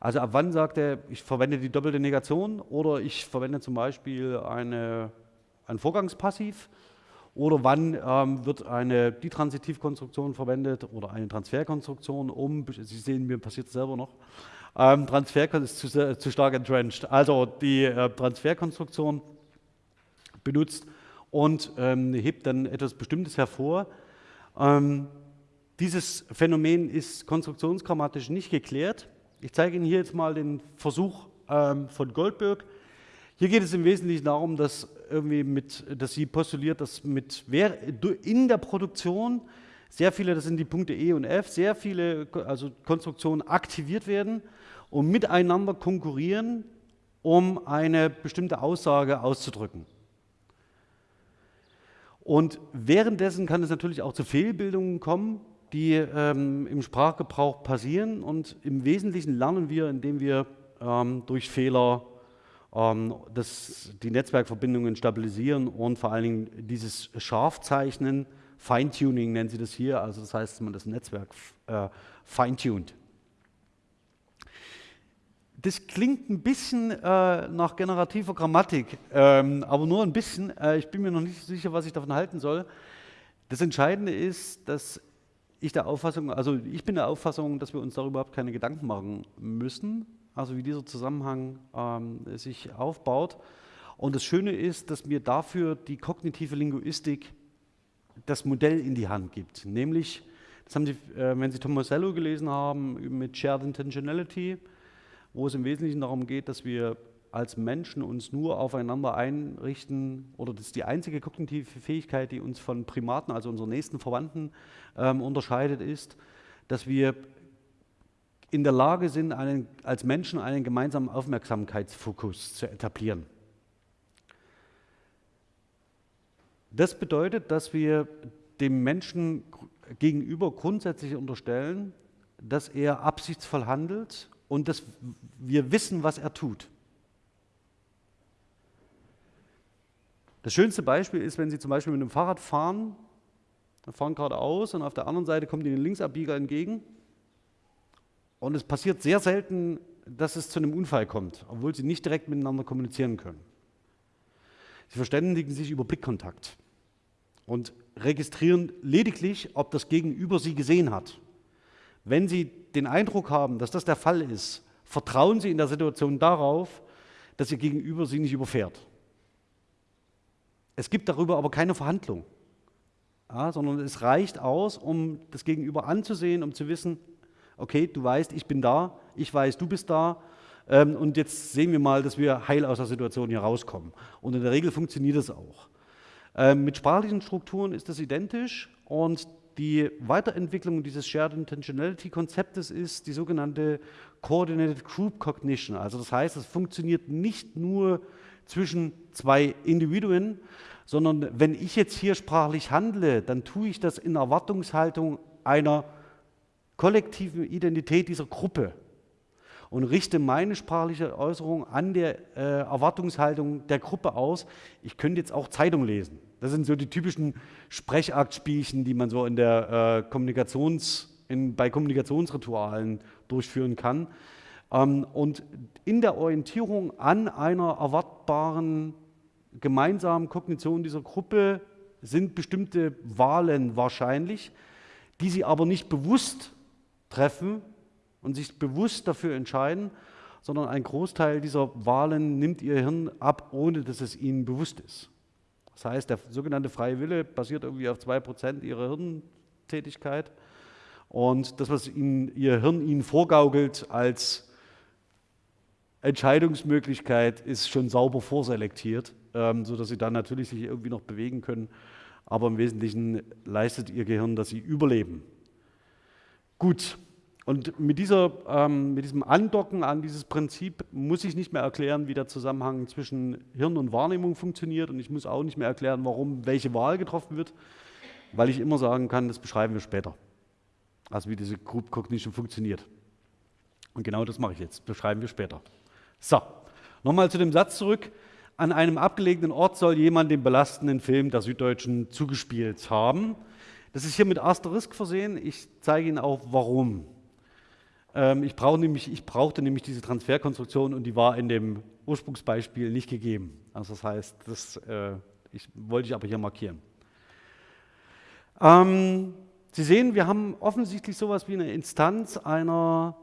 Also ab wann sagt er, ich verwende die doppelte Negation oder ich verwende zum Beispiel eine, ein Vorgangspassiv oder wann ähm, wird eine Ditransitivkonstruktion verwendet oder eine Transferkonstruktion um, Sie sehen, mir passiert es selber noch, ähm, Transfer ist zu, zu, stark entrenched. Also die äh, Transferkonstruktion benutzt und ähm, hebt dann etwas Bestimmtes hervor. Ähm, dieses Phänomen ist konstruktionsgrammatisch nicht geklärt. Ich zeige Ihnen hier jetzt mal den Versuch ähm, von Goldberg. Hier geht es im Wesentlichen darum, dass, irgendwie mit, dass sie postuliert, dass mit, in der Produktion sehr viele, das sind die Punkte E und F, sehr viele also Konstruktionen aktiviert werden und miteinander konkurrieren um eine bestimmte Aussage auszudrücken. Und währenddessen kann es natürlich auch zu Fehlbildungen kommen, die ähm, im Sprachgebrauch passieren. Und im Wesentlichen lernen wir, indem wir ähm, durch Fehler ähm, das, die Netzwerkverbindungen stabilisieren und vor allen Dingen dieses Scharfzeichnen, Feintuning nennen sie das hier, also das heißt, dass man das Netzwerk äh, feintuned. Das klingt ein bisschen äh, nach generativer Grammatik, ähm, aber nur ein bisschen. Äh, ich bin mir noch nicht sicher, was ich davon halten soll. Das Entscheidende ist, dass ich der Auffassung, also ich bin der Auffassung, dass wir uns darüber überhaupt keine Gedanken machen müssen, also wie dieser Zusammenhang ähm, sich aufbaut. Und das Schöne ist, dass mir dafür die kognitive Linguistik das Modell in die Hand gibt. Nämlich, das haben Sie, äh, wenn Sie Tomasello gelesen haben, mit Shared Intentionality, wo es im Wesentlichen darum geht, dass wir als Menschen uns nur aufeinander einrichten, oder das ist die einzige kognitive Fähigkeit, die uns von Primaten, also unseren nächsten Verwandten, ähm, unterscheidet, ist, dass wir in der Lage sind, einen, als Menschen einen gemeinsamen Aufmerksamkeitsfokus zu etablieren. Das bedeutet, dass wir dem Menschen gegenüber grundsätzlich unterstellen, dass er absichtsvoll handelt und dass wir wissen, was er tut. Das schönste Beispiel ist, wenn Sie zum Beispiel mit einem Fahrrad fahren, fahren geradeaus und auf der anderen Seite kommt Ihnen ein Linksabbieger entgegen und es passiert sehr selten, dass es zu einem Unfall kommt, obwohl Sie nicht direkt miteinander kommunizieren können. Sie verständigen sich über Blickkontakt und registrieren lediglich, ob das Gegenüber Sie gesehen hat. Wenn Sie den Eindruck haben, dass das der Fall ist, vertrauen Sie in der Situation darauf, dass Ihr Gegenüber Sie nicht überfährt. Es gibt darüber aber keine Verhandlung, ja, sondern es reicht aus, um das Gegenüber anzusehen, um zu wissen, okay, du weißt, ich bin da, ich weiß, du bist da, ähm, und jetzt sehen wir mal, dass wir heil aus der Situation hier rauskommen. Und in der Regel funktioniert das auch. Ähm, mit sprachlichen Strukturen ist das identisch und die Weiterentwicklung dieses Shared Intentionality Konzeptes ist die sogenannte Coordinated Group Cognition. Also das heißt, es funktioniert nicht nur zwischen zwei Individuen, sondern wenn ich jetzt hier sprachlich handle, dann tue ich das in Erwartungshaltung einer kollektiven Identität dieser Gruppe und richte meine sprachliche Äußerung an der äh, Erwartungshaltung der Gruppe aus. Ich könnte jetzt auch Zeitung lesen. Das sind so die typischen Sprechaktspielchen, die man so in der, äh, Kommunikations, in, bei Kommunikationsritualen durchführen kann. Ähm, und in der Orientierung an einer erwartbaren gemeinsamen Kognition dieser Gruppe sind bestimmte Wahlen wahrscheinlich, die sie aber nicht bewusst treffen, und sich bewusst dafür entscheiden, sondern ein Großteil dieser Wahlen nimmt ihr Hirn ab, ohne dass es ihnen bewusst ist. Das heißt, der sogenannte freie Wille basiert irgendwie auf 2% ihrer Hirntätigkeit. Und das, was ihnen, ihr Hirn ihnen vorgaukelt als Entscheidungsmöglichkeit, ist schon sauber vorselektiert, ähm, sodass sie dann natürlich sich irgendwie noch bewegen können. Aber im Wesentlichen leistet ihr Gehirn, dass sie überleben. Gut, und mit, dieser, ähm, mit diesem Andocken an dieses Prinzip muss ich nicht mehr erklären, wie der Zusammenhang zwischen Hirn und Wahrnehmung funktioniert. Und ich muss auch nicht mehr erklären, warum welche Wahl getroffen wird, weil ich immer sagen kann, das beschreiben wir später. Also wie diese Group Cognition funktioniert. Und genau das mache ich jetzt, beschreiben wir später. So, nochmal zu dem Satz zurück. An einem abgelegenen Ort soll jemand den belastenden Film der Süddeutschen zugespielt haben. Das ist hier mit Asterisk versehen. Ich zeige Ihnen auch, warum. Ähm, ich, brauch nämlich, ich brauchte nämlich diese Transferkonstruktion und die war in dem Ursprungsbeispiel nicht gegeben. Also das heißt, das äh, ich, wollte ich aber hier markieren. Ähm, Sie sehen, wir haben offensichtlich sowas wie eine Instanz einer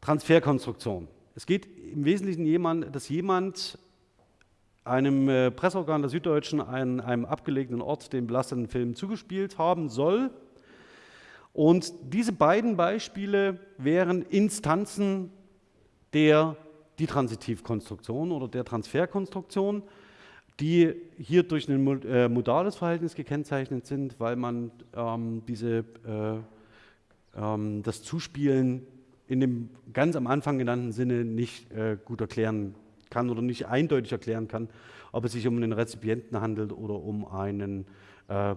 Transferkonstruktion. Es geht im Wesentlichen jemand, dass jemand einem äh, Presseorgan der Süddeutschen an einem abgelegenen Ort den belasteten Film zugespielt haben soll und diese beiden Beispiele wären Instanzen der Ditransitivkonstruktion oder der Transferkonstruktion, die hier durch ein äh, modales Verhältnis gekennzeichnet sind, weil man ähm, diese, äh, ähm, das Zuspielen in dem ganz am Anfang genannten Sinne nicht äh, gut erklären kann oder nicht eindeutig erklären kann, ob es sich um einen Rezipienten handelt oder um einen, äh,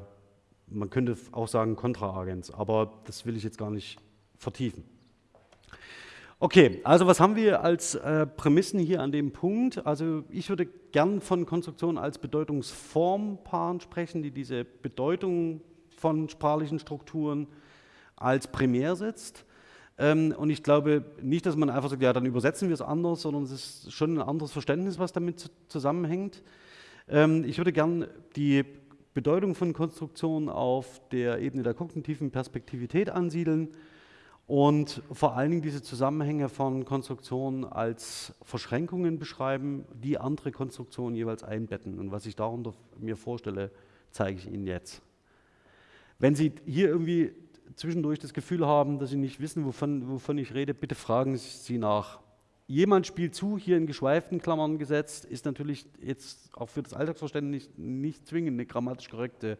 man könnte auch sagen, Kontraagens, aber das will ich jetzt gar nicht vertiefen. Okay, also was haben wir als äh, Prämissen hier an dem Punkt? Also ich würde gern von Konstruktion als Bedeutungsformpaaren sprechen, die diese Bedeutung von sprachlichen Strukturen als primär setzt. Ähm, und ich glaube nicht, dass man einfach sagt, ja, dann übersetzen wir es anders, sondern es ist schon ein anderes Verständnis, was damit zusammenhängt. Ähm, ich würde gern die Bedeutung von Konstruktion auf der Ebene der kognitiven Perspektivität ansiedeln und vor allen Dingen diese Zusammenhänge von Konstruktionen als Verschränkungen beschreiben, die andere Konstruktionen jeweils einbetten. Und was ich darunter mir vorstelle, zeige ich Ihnen jetzt. Wenn Sie hier irgendwie zwischendurch das Gefühl haben, dass Sie nicht wissen, wovon, wovon ich rede, bitte fragen Sie nach. Jemand spielt zu, hier in geschweiften Klammern gesetzt, ist natürlich jetzt auch für das Alltagsverständnis nicht, nicht zwingend eine grammatisch korrekte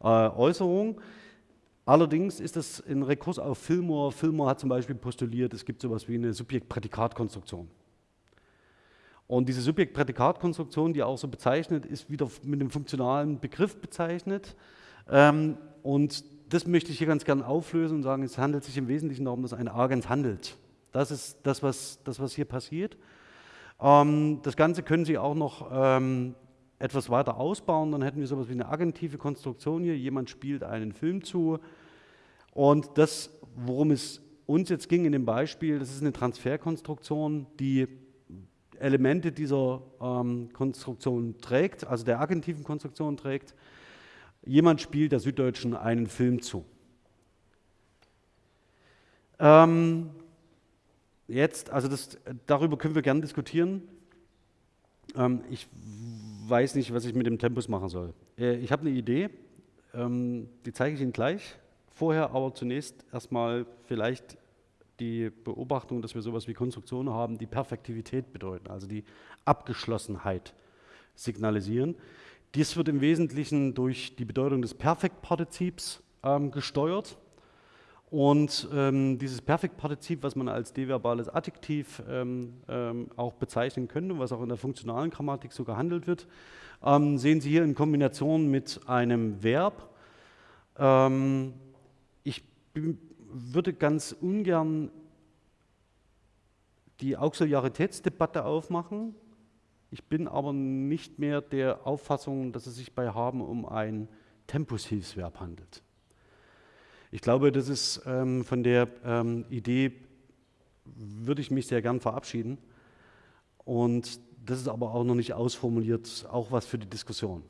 äh, Äußerung. Allerdings ist das ein Rekurs auf Fillmore. Fillmore hat zum Beispiel postuliert, es gibt so etwas wie eine Subjekt-Prädikat-Konstruktion. Und diese Subjekt-Prädikat-Konstruktion, die auch so bezeichnet, ist wieder mit einem funktionalen Begriff bezeichnet. Ähm, und das möchte ich hier ganz gerne auflösen und sagen, es handelt sich im Wesentlichen darum, dass ein Agens handelt. Das ist das, was, das, was hier passiert. Ähm, das Ganze können Sie auch noch ähm, etwas weiter ausbauen, dann hätten wir sowas wie eine agentive Konstruktion hier. Jemand spielt einen Film zu und das, worum es uns jetzt ging in dem Beispiel, das ist eine Transferkonstruktion, die Elemente dieser ähm, Konstruktion trägt, also der agentiven Konstruktion trägt. Jemand spielt der Süddeutschen einen Film zu. Ähm, jetzt, also das, darüber können wir gerne diskutieren. Ähm, ich weiß nicht, was ich mit dem Tempus machen soll. Äh, ich habe eine Idee, ähm, die zeige ich Ihnen gleich. Vorher aber zunächst erstmal vielleicht die Beobachtung, dass wir sowas wie Konstruktionen haben, die Perfektivität bedeuten, also die Abgeschlossenheit signalisieren. Dies wird im Wesentlichen durch die Bedeutung des Perfektpartizips ähm, gesteuert. Und ähm, dieses Perfektpartizip, was man als deverbales Adjektiv ähm, ähm, auch bezeichnen könnte, was auch in der funktionalen Grammatik so gehandelt wird, ähm, sehen Sie hier in Kombination mit einem Verb. Ähm, ich würde ganz ungern die Auxiliaritätsdebatte aufmachen. Ich bin aber nicht mehr der Auffassung, dass es sich bei haben um ein Tempushilfsverb handelt. Ich glaube, das ist ähm, von der ähm, Idee, würde ich mich sehr gern verabschieden. Und das ist aber auch noch nicht ausformuliert, auch was für die Diskussion.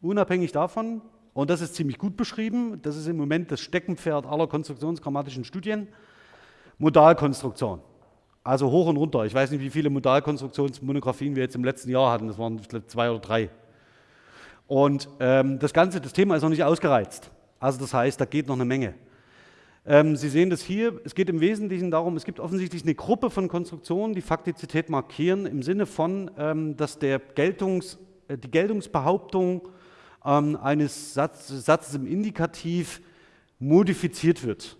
Unabhängig davon, und das ist ziemlich gut beschrieben, das ist im Moment das Steckenpferd aller konstruktionsgrammatischen Studien, Modalkonstruktion. Also hoch und runter. Ich weiß nicht, wie viele Modalkonstruktionsmonographien wir jetzt im letzten Jahr hatten. Das waren zwei oder drei. Und ähm, das ganze, das Thema ist noch nicht ausgereizt. Also das heißt, da geht noch eine Menge. Ähm, Sie sehen das hier, es geht im Wesentlichen darum, es gibt offensichtlich eine Gruppe von Konstruktionen, die Faktizität markieren, im Sinne von, ähm, dass der Geltungs, äh, die Geltungsbehauptung ähm, eines Satz, Satzes im Indikativ modifiziert wird.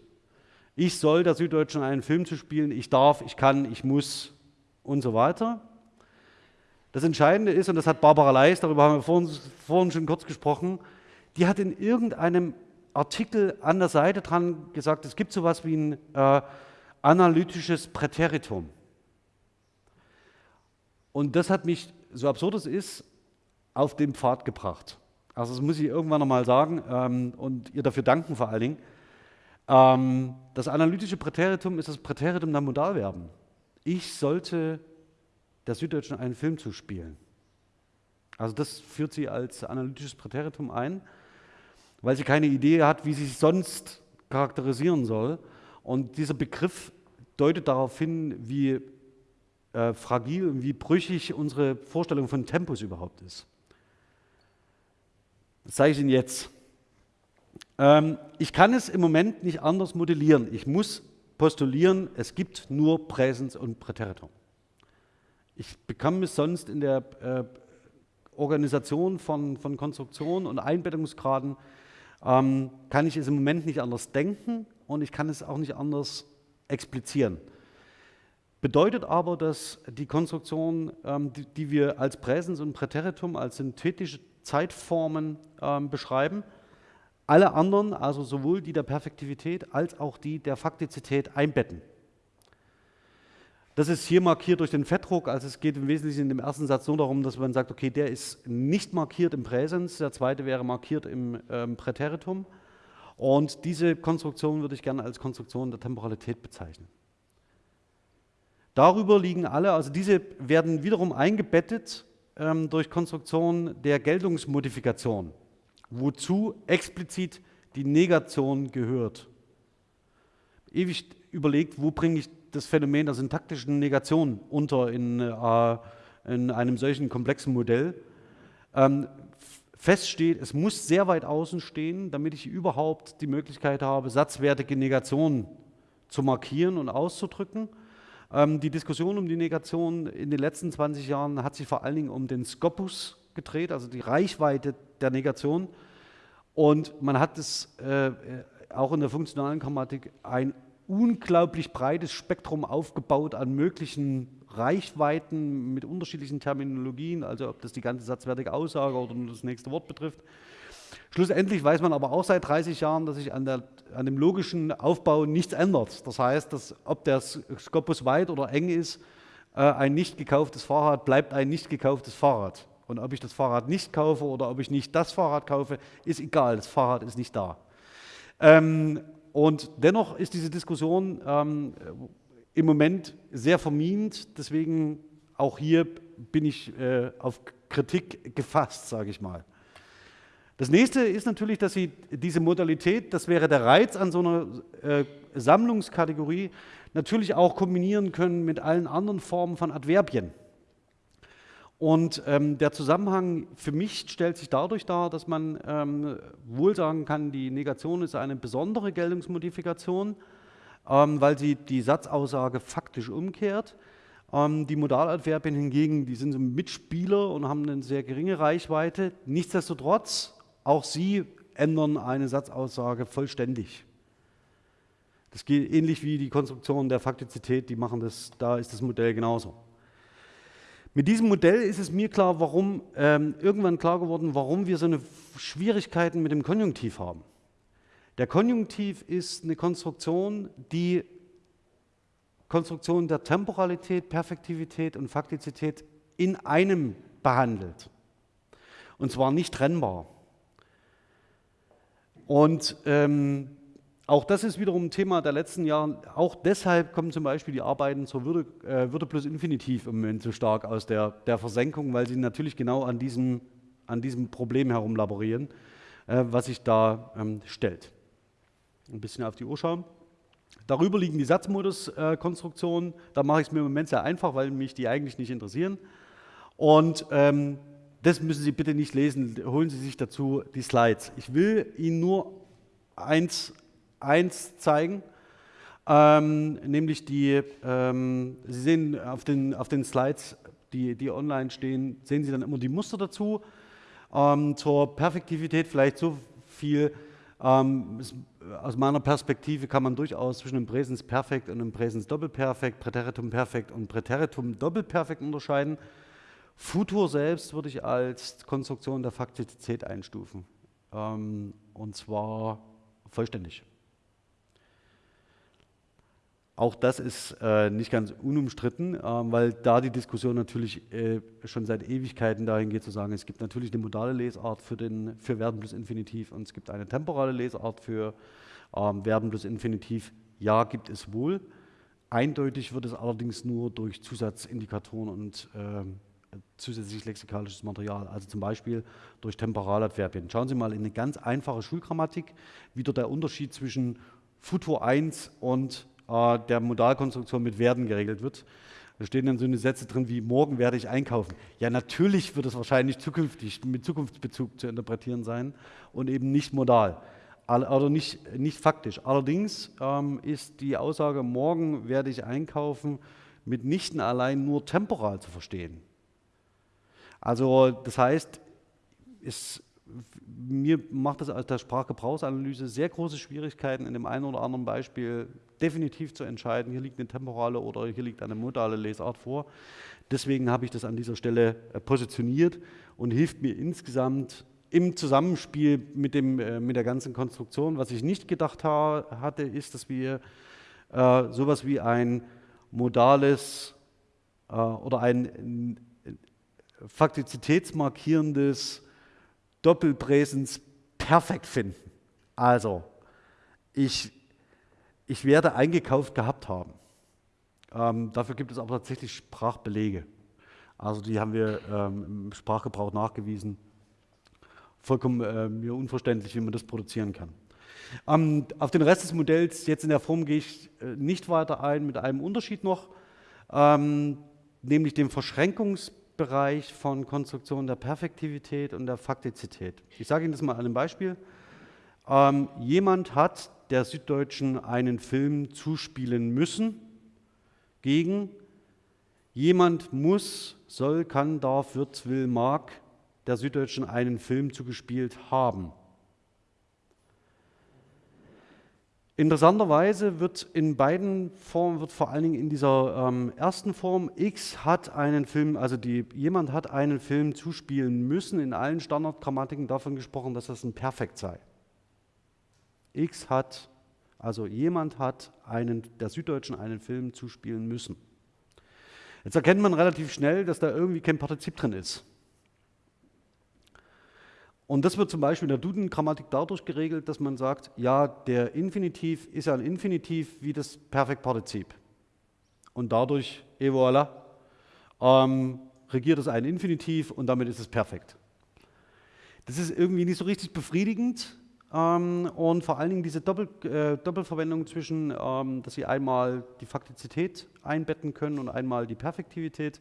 Ich soll der Süddeutschen einen Film zu spielen, ich darf, ich kann, ich muss und so weiter. Das Entscheidende ist, und das hat Barbara Leis, darüber haben wir vorhin, vorhin schon kurz gesprochen, die hat in irgendeinem Artikel an der Seite dran gesagt, es gibt so etwas wie ein äh, analytisches Präteritum. Und das hat mich, so absurd es ist, auf den Pfad gebracht. Also das muss ich irgendwann nochmal sagen ähm, und ihr dafür danken vor allen Dingen. Ähm, das analytische Präteritum ist das Präteritum der Modalverben. Ich sollte der Süddeutschen einen Film zuspielen. Also das führt sie als analytisches Präteritum ein weil sie keine Idee hat, wie sie sich sonst charakterisieren soll. Und dieser Begriff deutet darauf hin, wie äh, fragil und wie brüchig unsere Vorstellung von Tempus überhaupt ist. Das zeige ich Ihnen jetzt. Ähm, ich kann es im Moment nicht anders modellieren. Ich muss postulieren, es gibt nur Präsens und Präteritum. Ich bekomme es sonst in der äh, Organisation von, von Konstruktionen und Einbettungsgraden ähm, kann ich es im Moment nicht anders denken und ich kann es auch nicht anders explizieren. Bedeutet aber, dass die Konstruktion, ähm, die, die, wir als Präsens und Präteritum, als synthetische Zeitformen ähm, beschreiben, alle anderen, also sowohl die der Perfektivität als auch die der Faktizität einbetten. Das ist hier markiert durch den Fettdruck, also es geht im Wesentlichen in dem ersten Satz nur darum, dass man sagt, okay, der ist nicht markiert im Präsens, der zweite wäre markiert im ähm, Präteritum. Und diese Konstruktion würde ich gerne als Konstruktion der Temporalität bezeichnen. Darüber liegen alle, also diese werden wiederum eingebettet ähm, durch Konstruktion der Geltungsmodifikation, wozu explizit die Negation gehört. Ewig überlegt, wo bringe ich das Phänomen der syntaktischen Negation unter in, äh, in einem solchen komplexen Modell. Ähm, feststeht, es muss sehr weit außen stehen, damit ich überhaupt die Möglichkeit habe, satzwertige Negationen zu markieren und auszudrücken. Ähm, die Diskussion um die Negation in den letzten 20 Jahren hat sich vor allen Dingen um den Scopus gedreht, also die Reichweite der Negation. Und man hat es äh, auch in der funktionalen Grammatik ein unglaublich breites Spektrum aufgebaut an möglichen Reichweiten mit unterschiedlichen Terminologien, also ob das die ganze satzwertige Aussage oder nur das nächste Wort betrifft. Schlussendlich weiß man aber auch seit 30 Jahren, dass sich an, der, an dem logischen Aufbau nichts ändert. Das heißt, dass ob der Skopus weit oder eng ist, äh, ein nicht gekauftes Fahrrad bleibt ein nicht gekauftes Fahrrad. Und ob ich das Fahrrad nicht kaufe oder ob ich nicht das Fahrrad kaufe, ist egal. Das Fahrrad ist nicht da. Ähm, und dennoch ist diese Diskussion ähm, im Moment sehr vermint. Deswegen auch hier bin ich äh, auf Kritik gefasst, sage ich mal. Das nächste ist natürlich, dass Sie diese Modalität, das wäre der Reiz an so einer äh, Sammlungskategorie, natürlich auch kombinieren können mit allen anderen Formen von Adverbien. Und ähm, der Zusammenhang für mich stellt sich dadurch dar, dass man ähm, wohl sagen kann, die Negation ist eine besondere Geltungsmodifikation, ähm, weil sie die Satzaussage faktisch umkehrt. Ähm, die Modaladverbien hingegen, die sind so Mitspieler und haben eine sehr geringe Reichweite. Nichtsdestotrotz auch sie ändern eine Satzaussage vollständig. Das geht ähnlich wie die Konstruktion der Faktizität, die machen das, da ist das Modell genauso. Mit diesem Modell ist es mir klar, warum, ähm, irgendwann klar geworden, warum wir so eine Schwierigkeiten mit dem Konjunktiv haben. Der Konjunktiv ist eine Konstruktion, die Konstruktion der Temporalität, Perfektivität und Faktizität in einem behandelt. Und zwar nicht trennbar. Und ähm, auch das ist wiederum ein Thema der letzten Jahre. Auch deshalb kommen zum Beispiel die Arbeiten zur Würde, äh, Würde plus Infinitiv im Moment so stark aus der, der Versenkung, weil sie natürlich genau an diesem, an diesem Problem herumlaborieren, äh, was sich da ähm, stellt. Ein bisschen auf die Uhr schauen. Darüber liegen die Satzmodus-Konstruktionen. Da mache ich es mir im Moment sehr einfach, weil mich die eigentlich nicht interessieren. Und ähm, das müssen Sie bitte nicht lesen, holen Sie sich dazu die Slides. Ich will Ihnen nur eins, eins zeigen, ähm, nämlich die, ähm, Sie sehen auf den, auf den Slides, die, die online stehen, sehen Sie dann immer die Muster dazu. Ähm, zur Perfektivität vielleicht so viel, ähm, es, aus meiner Perspektive kann man durchaus zwischen dem Präsens Perfekt und dem Präsens Doppelperfekt, Präteritum Perfekt und Präteritum Doppelperfekt unterscheiden. Futur selbst würde ich als Konstruktion der Faktizität einstufen. Ähm, und zwar vollständig. Auch das ist äh, nicht ganz unumstritten, äh, weil da die Diskussion natürlich äh, schon seit Ewigkeiten dahin geht zu sagen, es gibt natürlich eine modale Lesart für, den, für Verben plus Infinitiv und es gibt eine temporale Lesart für ähm, Verben plus Infinitiv. Ja, gibt es wohl. Eindeutig wird es allerdings nur durch Zusatzindikatoren und ähm, zusätzlich lexikalisches Material, also zum Beispiel durch Temporaladverbien. Schauen Sie mal in eine ganz einfache Schulgrammatik, wie dort der Unterschied zwischen Futur 1 und äh, der Modalkonstruktion mit werden geregelt wird. Da stehen dann so eine Sätze drin wie, morgen werde ich einkaufen. Ja, natürlich wird es wahrscheinlich zukünftig mit Zukunftsbezug zu interpretieren sein und eben nicht modal, oder nicht, nicht faktisch. Allerdings ähm, ist die Aussage, morgen werde ich einkaufen, mitnichten allein nur temporal zu verstehen. Also das heißt, es mir macht das aus der Sprachgebrauchsanalyse sehr große Schwierigkeiten, in dem einen oder anderen Beispiel definitiv zu entscheiden, hier liegt eine temporale oder hier liegt eine modale Lesart vor. Deswegen habe ich das an dieser Stelle äh, positioniert und hilft mir insgesamt im Zusammenspiel mit, dem, äh, mit der ganzen Konstruktion. Was ich nicht gedacht ha hatte, ist, dass wir äh, sowas wie ein modales äh, oder ein faktizitätsmarkierendes Doppelpräsens perfekt finden. Also, ich, ich werde eingekauft gehabt haben. Ähm, dafür gibt es aber tatsächlich Sprachbelege. Also die haben wir ähm, im Sprachgebrauch nachgewiesen. Vollkommen äh, mir unverständlich, wie man das produzieren kann. Ähm, auf den Rest des Modells, jetzt in der Form, gehe ich äh, nicht weiter ein, mit einem Unterschied noch, ähm, nämlich dem Verschränkungs Bereich von Konstruktion der Perfektivität und der Faktizität. Ich sage Ihnen das mal an einem Beispiel. Ähm, jemand hat der Süddeutschen einen Film zuspielen müssen gegen jemand muss, soll, kann, darf, wird, will, mag der Süddeutschen einen Film zugespielt haben. Interessanterweise wird in beiden Formen, wird vor allen Dingen in dieser ähm, ersten Form, X hat einen Film, also die, jemand hat einen Film zuspielen müssen, in allen Standardgrammatiken davon gesprochen, dass das ein Perfekt sei. X hat, also jemand hat einen, der Süddeutschen einen Film zuspielen müssen. Jetzt erkennt man relativ schnell, dass da irgendwie kein Partizip drin ist. Und das wird zum Beispiel in der Duden-Grammatik dadurch geregelt, dass man sagt, ja, der Infinitiv ist ein Infinitiv wie das Perfektpartizip. Und dadurch, et voilà, ähm, regiert es ein Infinitiv und damit ist es perfekt. Das ist irgendwie nicht so richtig befriedigend ähm, und vor allen Dingen diese Doppel, äh, Doppelverwendung zwischen, ähm, dass Sie einmal die Faktizität einbetten können und einmal die Perfektivität,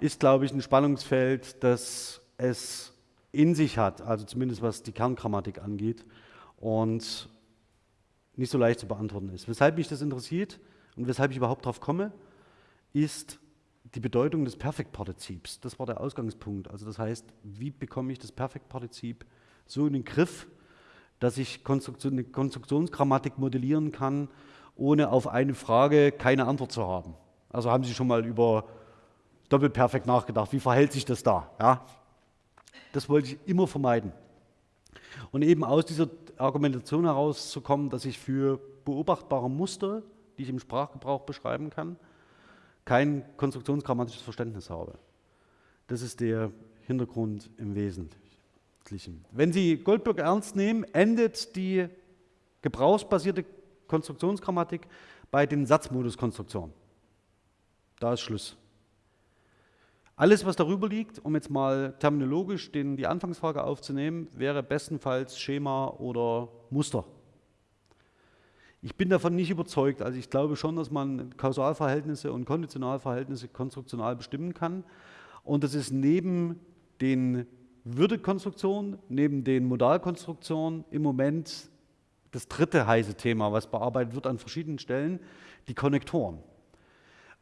ist, glaube ich, ein Spannungsfeld, das es in sich hat, also zumindest was die Kerngrammatik angeht und nicht so leicht zu beantworten ist. Weshalb mich das interessiert und weshalb ich überhaupt darauf komme, ist die Bedeutung des Perfektpartizips. Das war der Ausgangspunkt. Also das heißt, wie bekomme ich das Perfektpartizip so in den Griff, dass ich Konstruktion, eine Konstruktionsgrammatik modellieren kann, ohne auf eine Frage keine Antwort zu haben. Also haben Sie schon mal über Doppelperfekt nachgedacht, wie verhält sich das da? Ja? Das wollte ich immer vermeiden. Und eben aus dieser Argumentation herauszukommen, dass ich für beobachtbare Muster, die ich im Sprachgebrauch beschreiben kann, kein konstruktionsgrammatisches Verständnis habe. Das ist der Hintergrund im Wesentlichen. Wenn Sie Goldberg ernst nehmen, endet die gebrauchsbasierte Konstruktionsgrammatik bei den Satzmoduskonstruktionen. Da ist Schluss. Alles, was darüber liegt, um jetzt mal terminologisch den, die Anfangsfrage aufzunehmen, wäre bestenfalls Schema oder Muster. Ich bin davon nicht überzeugt. Also ich glaube schon, dass man Kausalverhältnisse und Konditionalverhältnisse konstruktional bestimmen kann. Und das ist neben den Würdekonstruktionen, neben den Modalkonstruktionen im Moment das dritte heiße Thema, was bearbeitet wird an verschiedenen Stellen, die Konnektoren.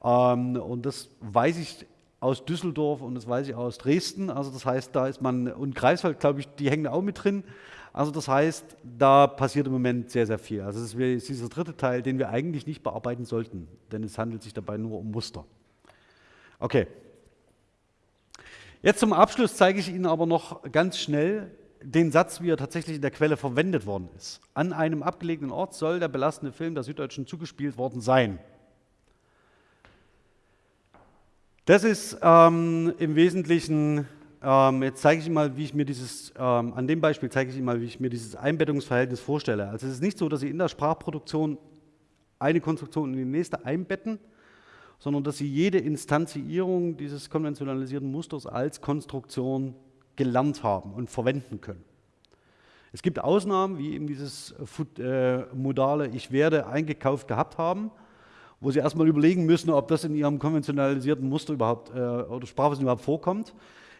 Ähm, und das weiß ich aus Düsseldorf und das weiß ich aus Dresden. Also das heißt, da ist man, und Greifswald, glaube ich, die hängen auch mit drin. Also das heißt, da passiert im Moment sehr, sehr viel. Also das ist dieser dritte Teil, den wir eigentlich nicht bearbeiten sollten, denn es handelt sich dabei nur um Muster. Okay. Jetzt zum Abschluss zeige ich Ihnen aber noch ganz schnell den Satz, wie er tatsächlich in der Quelle verwendet worden ist. An einem abgelegenen Ort soll der belastende Film der Süddeutschen zugespielt worden sein. Das ist ähm, im Wesentlichen, ähm, jetzt zeige ich Ihnen mal, wie ich mir dieses, ähm, an dem Beispiel zeige ich mal, wie ich mir dieses Einbettungsverhältnis vorstelle. Also es ist nicht so, dass Sie in der Sprachproduktion eine Konstruktion in die nächste einbetten, sondern dass Sie jede Instanzierung dieses konventionalisierten Musters als Konstruktion gelernt haben und verwenden können. Es gibt Ausnahmen, wie eben dieses äh, modale Ich werde eingekauft gehabt haben, wo Sie erstmal überlegen müssen, ob das in Ihrem konventionalisierten Muster überhaupt äh, oder Sprachwissen überhaupt vorkommt.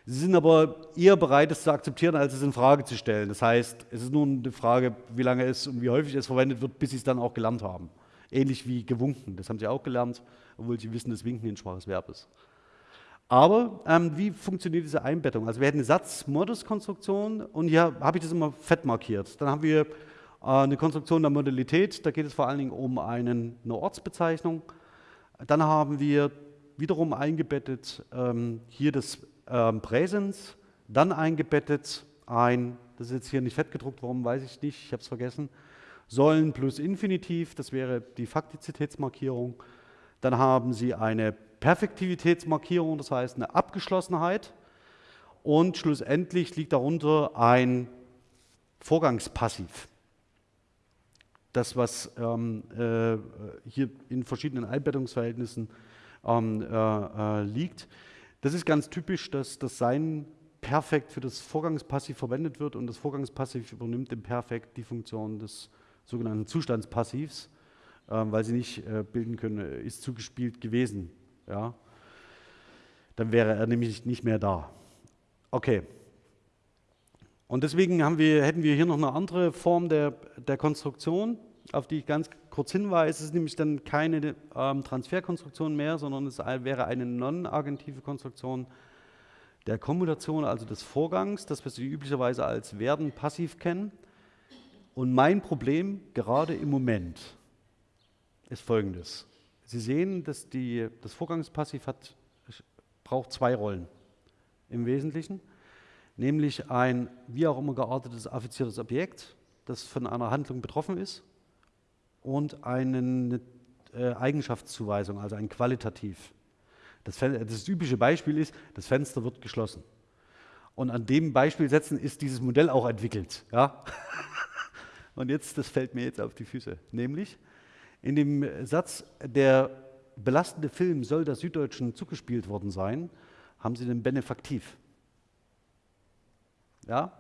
Sie sind aber eher bereit, es zu akzeptieren, als es in Frage zu stellen. Das heißt, es ist nur eine Frage, wie lange es und wie häufig es verwendet wird, bis Sie es dann auch gelernt haben. Ähnlich wie gewunken, das haben Sie auch gelernt, obwohl Sie wissen, dass Winken ein schwaches Verb ist. Aber ähm, wie funktioniert diese Einbettung? Also wir hätten eine Satz-Modus-Konstruktion und hier habe ich das immer fett markiert. Dann haben wir eine Konstruktion der Modalität, da geht es vor allen Dingen um einen, eine Ortsbezeichnung. Dann haben wir wiederum eingebettet ähm, hier das ähm, Präsens, dann eingebettet ein, das ist jetzt hier nicht fett gedruckt, warum weiß ich nicht, ich habe es vergessen, Sollen plus Infinitiv, das wäre die Faktizitätsmarkierung. Dann haben Sie eine Perfektivitätsmarkierung, das heißt eine Abgeschlossenheit. Und schlussendlich liegt darunter ein Vorgangspassiv. Das, was ähm, äh, hier in verschiedenen Einbettungsverhältnissen ähm, äh, äh, liegt. Das ist ganz typisch, dass das Sein perfekt für das Vorgangspassiv verwendet wird und das Vorgangspassiv übernimmt im Perfekt die Funktion des sogenannten Zustandspassivs, äh, weil sie nicht äh, bilden können, äh, ist zugespielt gewesen. Ja? Dann wäre er nämlich nicht mehr da. Okay. Und deswegen wir, hätten wir hier noch eine andere Form der, der Konstruktion, auf die ich ganz kurz hinweise. Es ist nämlich dann keine ähm, Transferkonstruktion mehr, sondern es wäre eine non-agentive Konstruktion der Kommutation, also des Vorgangs, das wir üblicherweise als Werden passiv kennen. Und mein Problem gerade im Moment ist folgendes. Sie sehen, dass die, das Vorgangspassiv hat, braucht zwei Rollen im Wesentlichen, nämlich ein wie auch immer geartetes affiziertes Objekt, das von einer Handlung betroffen ist, und eine äh, Eigenschaftszuweisung, also ein Qualitativ. Das, das typische Beispiel ist, das Fenster wird geschlossen. Und an dem Beispiel setzen ist dieses Modell auch entwickelt. Ja? <laughs> Und jetzt, das fällt mir jetzt auf die Füße, nämlich in dem Satz, der belastende Film soll der Süddeutschen zugespielt worden sein, haben sie den Benefaktiv. Ja?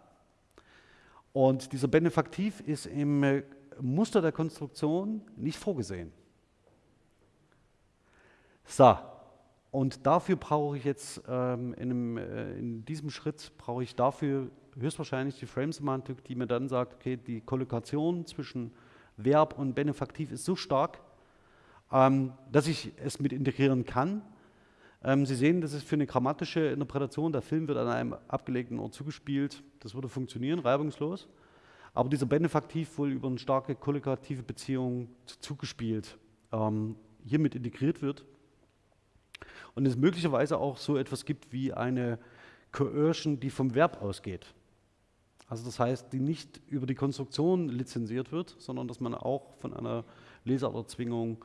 Und dieser Benefaktiv ist im äh, Muster der Konstruktion nicht vorgesehen. So, und dafür brauche ich jetzt ähm, in, einem, äh, in, diesem Schritt brauche ich dafür höchstwahrscheinlich die Frame-Semantik, die mir dann sagt, okay, die Kollokation zwischen Verb und Benefaktiv ist so stark, ähm, dass ich es mit integrieren kann. Ähm, Sie sehen, das ist für eine grammatische Interpretation, der Film wird an einem abgelegten Ort zugespielt, das würde funktionieren, reibungslos. Aber dieser Benefaktiv wohl über eine starke kollokative Beziehung zugespielt, ähm, hiermit integriert wird. Und es möglicherweise auch so etwas gibt wie eine Coercion, die vom Verb ausgeht. Also das heißt, die nicht über die Konstruktion lizenziert wird, sondern dass man auch von einer Lesererzwingung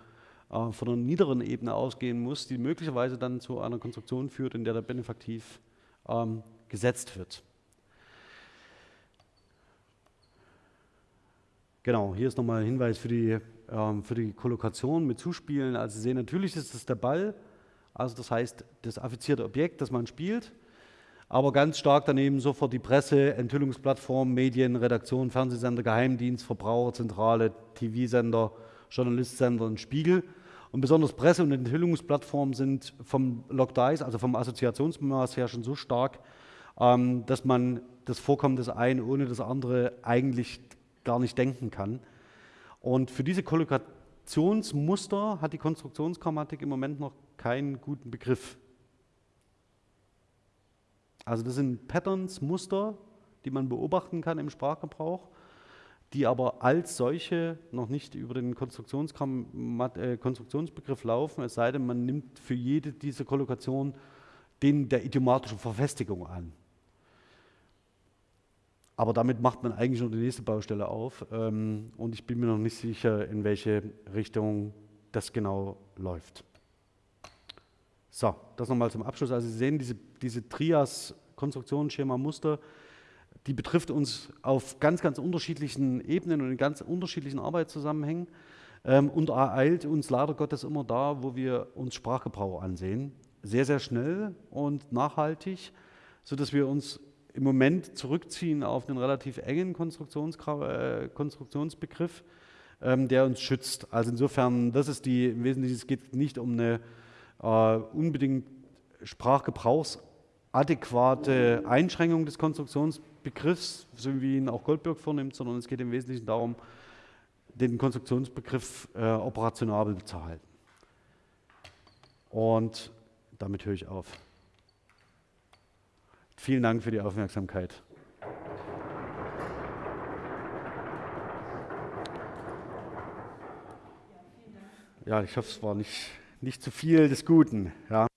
äh, von einer niederen Ebene ausgehen muss, die möglicherweise dann zu einer Konstruktion führt, in der der Benefaktiv ähm, gesetzt wird. Genau, hier ist nochmal ein Hinweis für die, ähm, für die Kollokation mit Zuspielen. Also Sie sehen, natürlich ist es der Ball, also das heißt das affizierte Objekt, das man spielt aber ganz stark daneben sofort die Presse, Enthüllungsplattform, Medien, Redaktion, Fernsehsender, Geheimdienst, Verbraucherzentrale, TV-Sender, Journalistsender und Spiegel. Und besonders Presse- und Enthüllungsplattformen sind vom Logdice, also vom Assoziationsmaß her schon so stark, ähm, dass man das Vorkommen des einen ohne das andere eigentlich gar nicht denken kann. Und für diese Kollokationsmuster hat die Konstruktionsgrammatik im Moment noch keinen guten Begriff. Also das sind Patterns, Muster, die man beobachten kann im Sprachgebrauch, die aber als solche noch nicht über den äh, Konstruktionsbegriff laufen, es sei denn, man nimmt für jede dieser Kollokationen den der idiomatischen Verfestigung an. Aber damit macht man eigentlich nur die nächste Baustelle auf ähm, und ich bin mir noch nicht sicher, in welche Richtung das genau läuft. So, das nochmal zum Abschluss. Also Sie sehen, diese, diese Trias Konstruktion, Schema, Muster, die betrifft uns auf ganz, ganz unterschiedlichen Ebenen und in ganz unterschiedlichen Arbeitszusammenhängen ähm, und ereilt uns leider Gottes immer da, wo wir uns Sprachgebrauch ansehen. Sehr, sehr schnell und nachhaltig, sodass wir uns im Moment zurückziehen auf einen relativ engen Konstruktions äh, Konstruktionsbegriff, ähm, der uns schützt. Also insofern, das ist die, im Wesentlichen, es geht nicht um eine äh, unbedingt sprachgebrauchsadäquate Einschränkung des Konstruktionsbegriffs, so wie ihn auch Goldberg vornimmt, sondern es geht im Wesentlichen darum, den Konstruktionsbegriff äh, operationabel zu halten. Und damit höre ich auf. Vielen Dank für die Aufmerksamkeit. Ja, ich hoffe, es war nicht, nicht zu viel des Guten. Ja.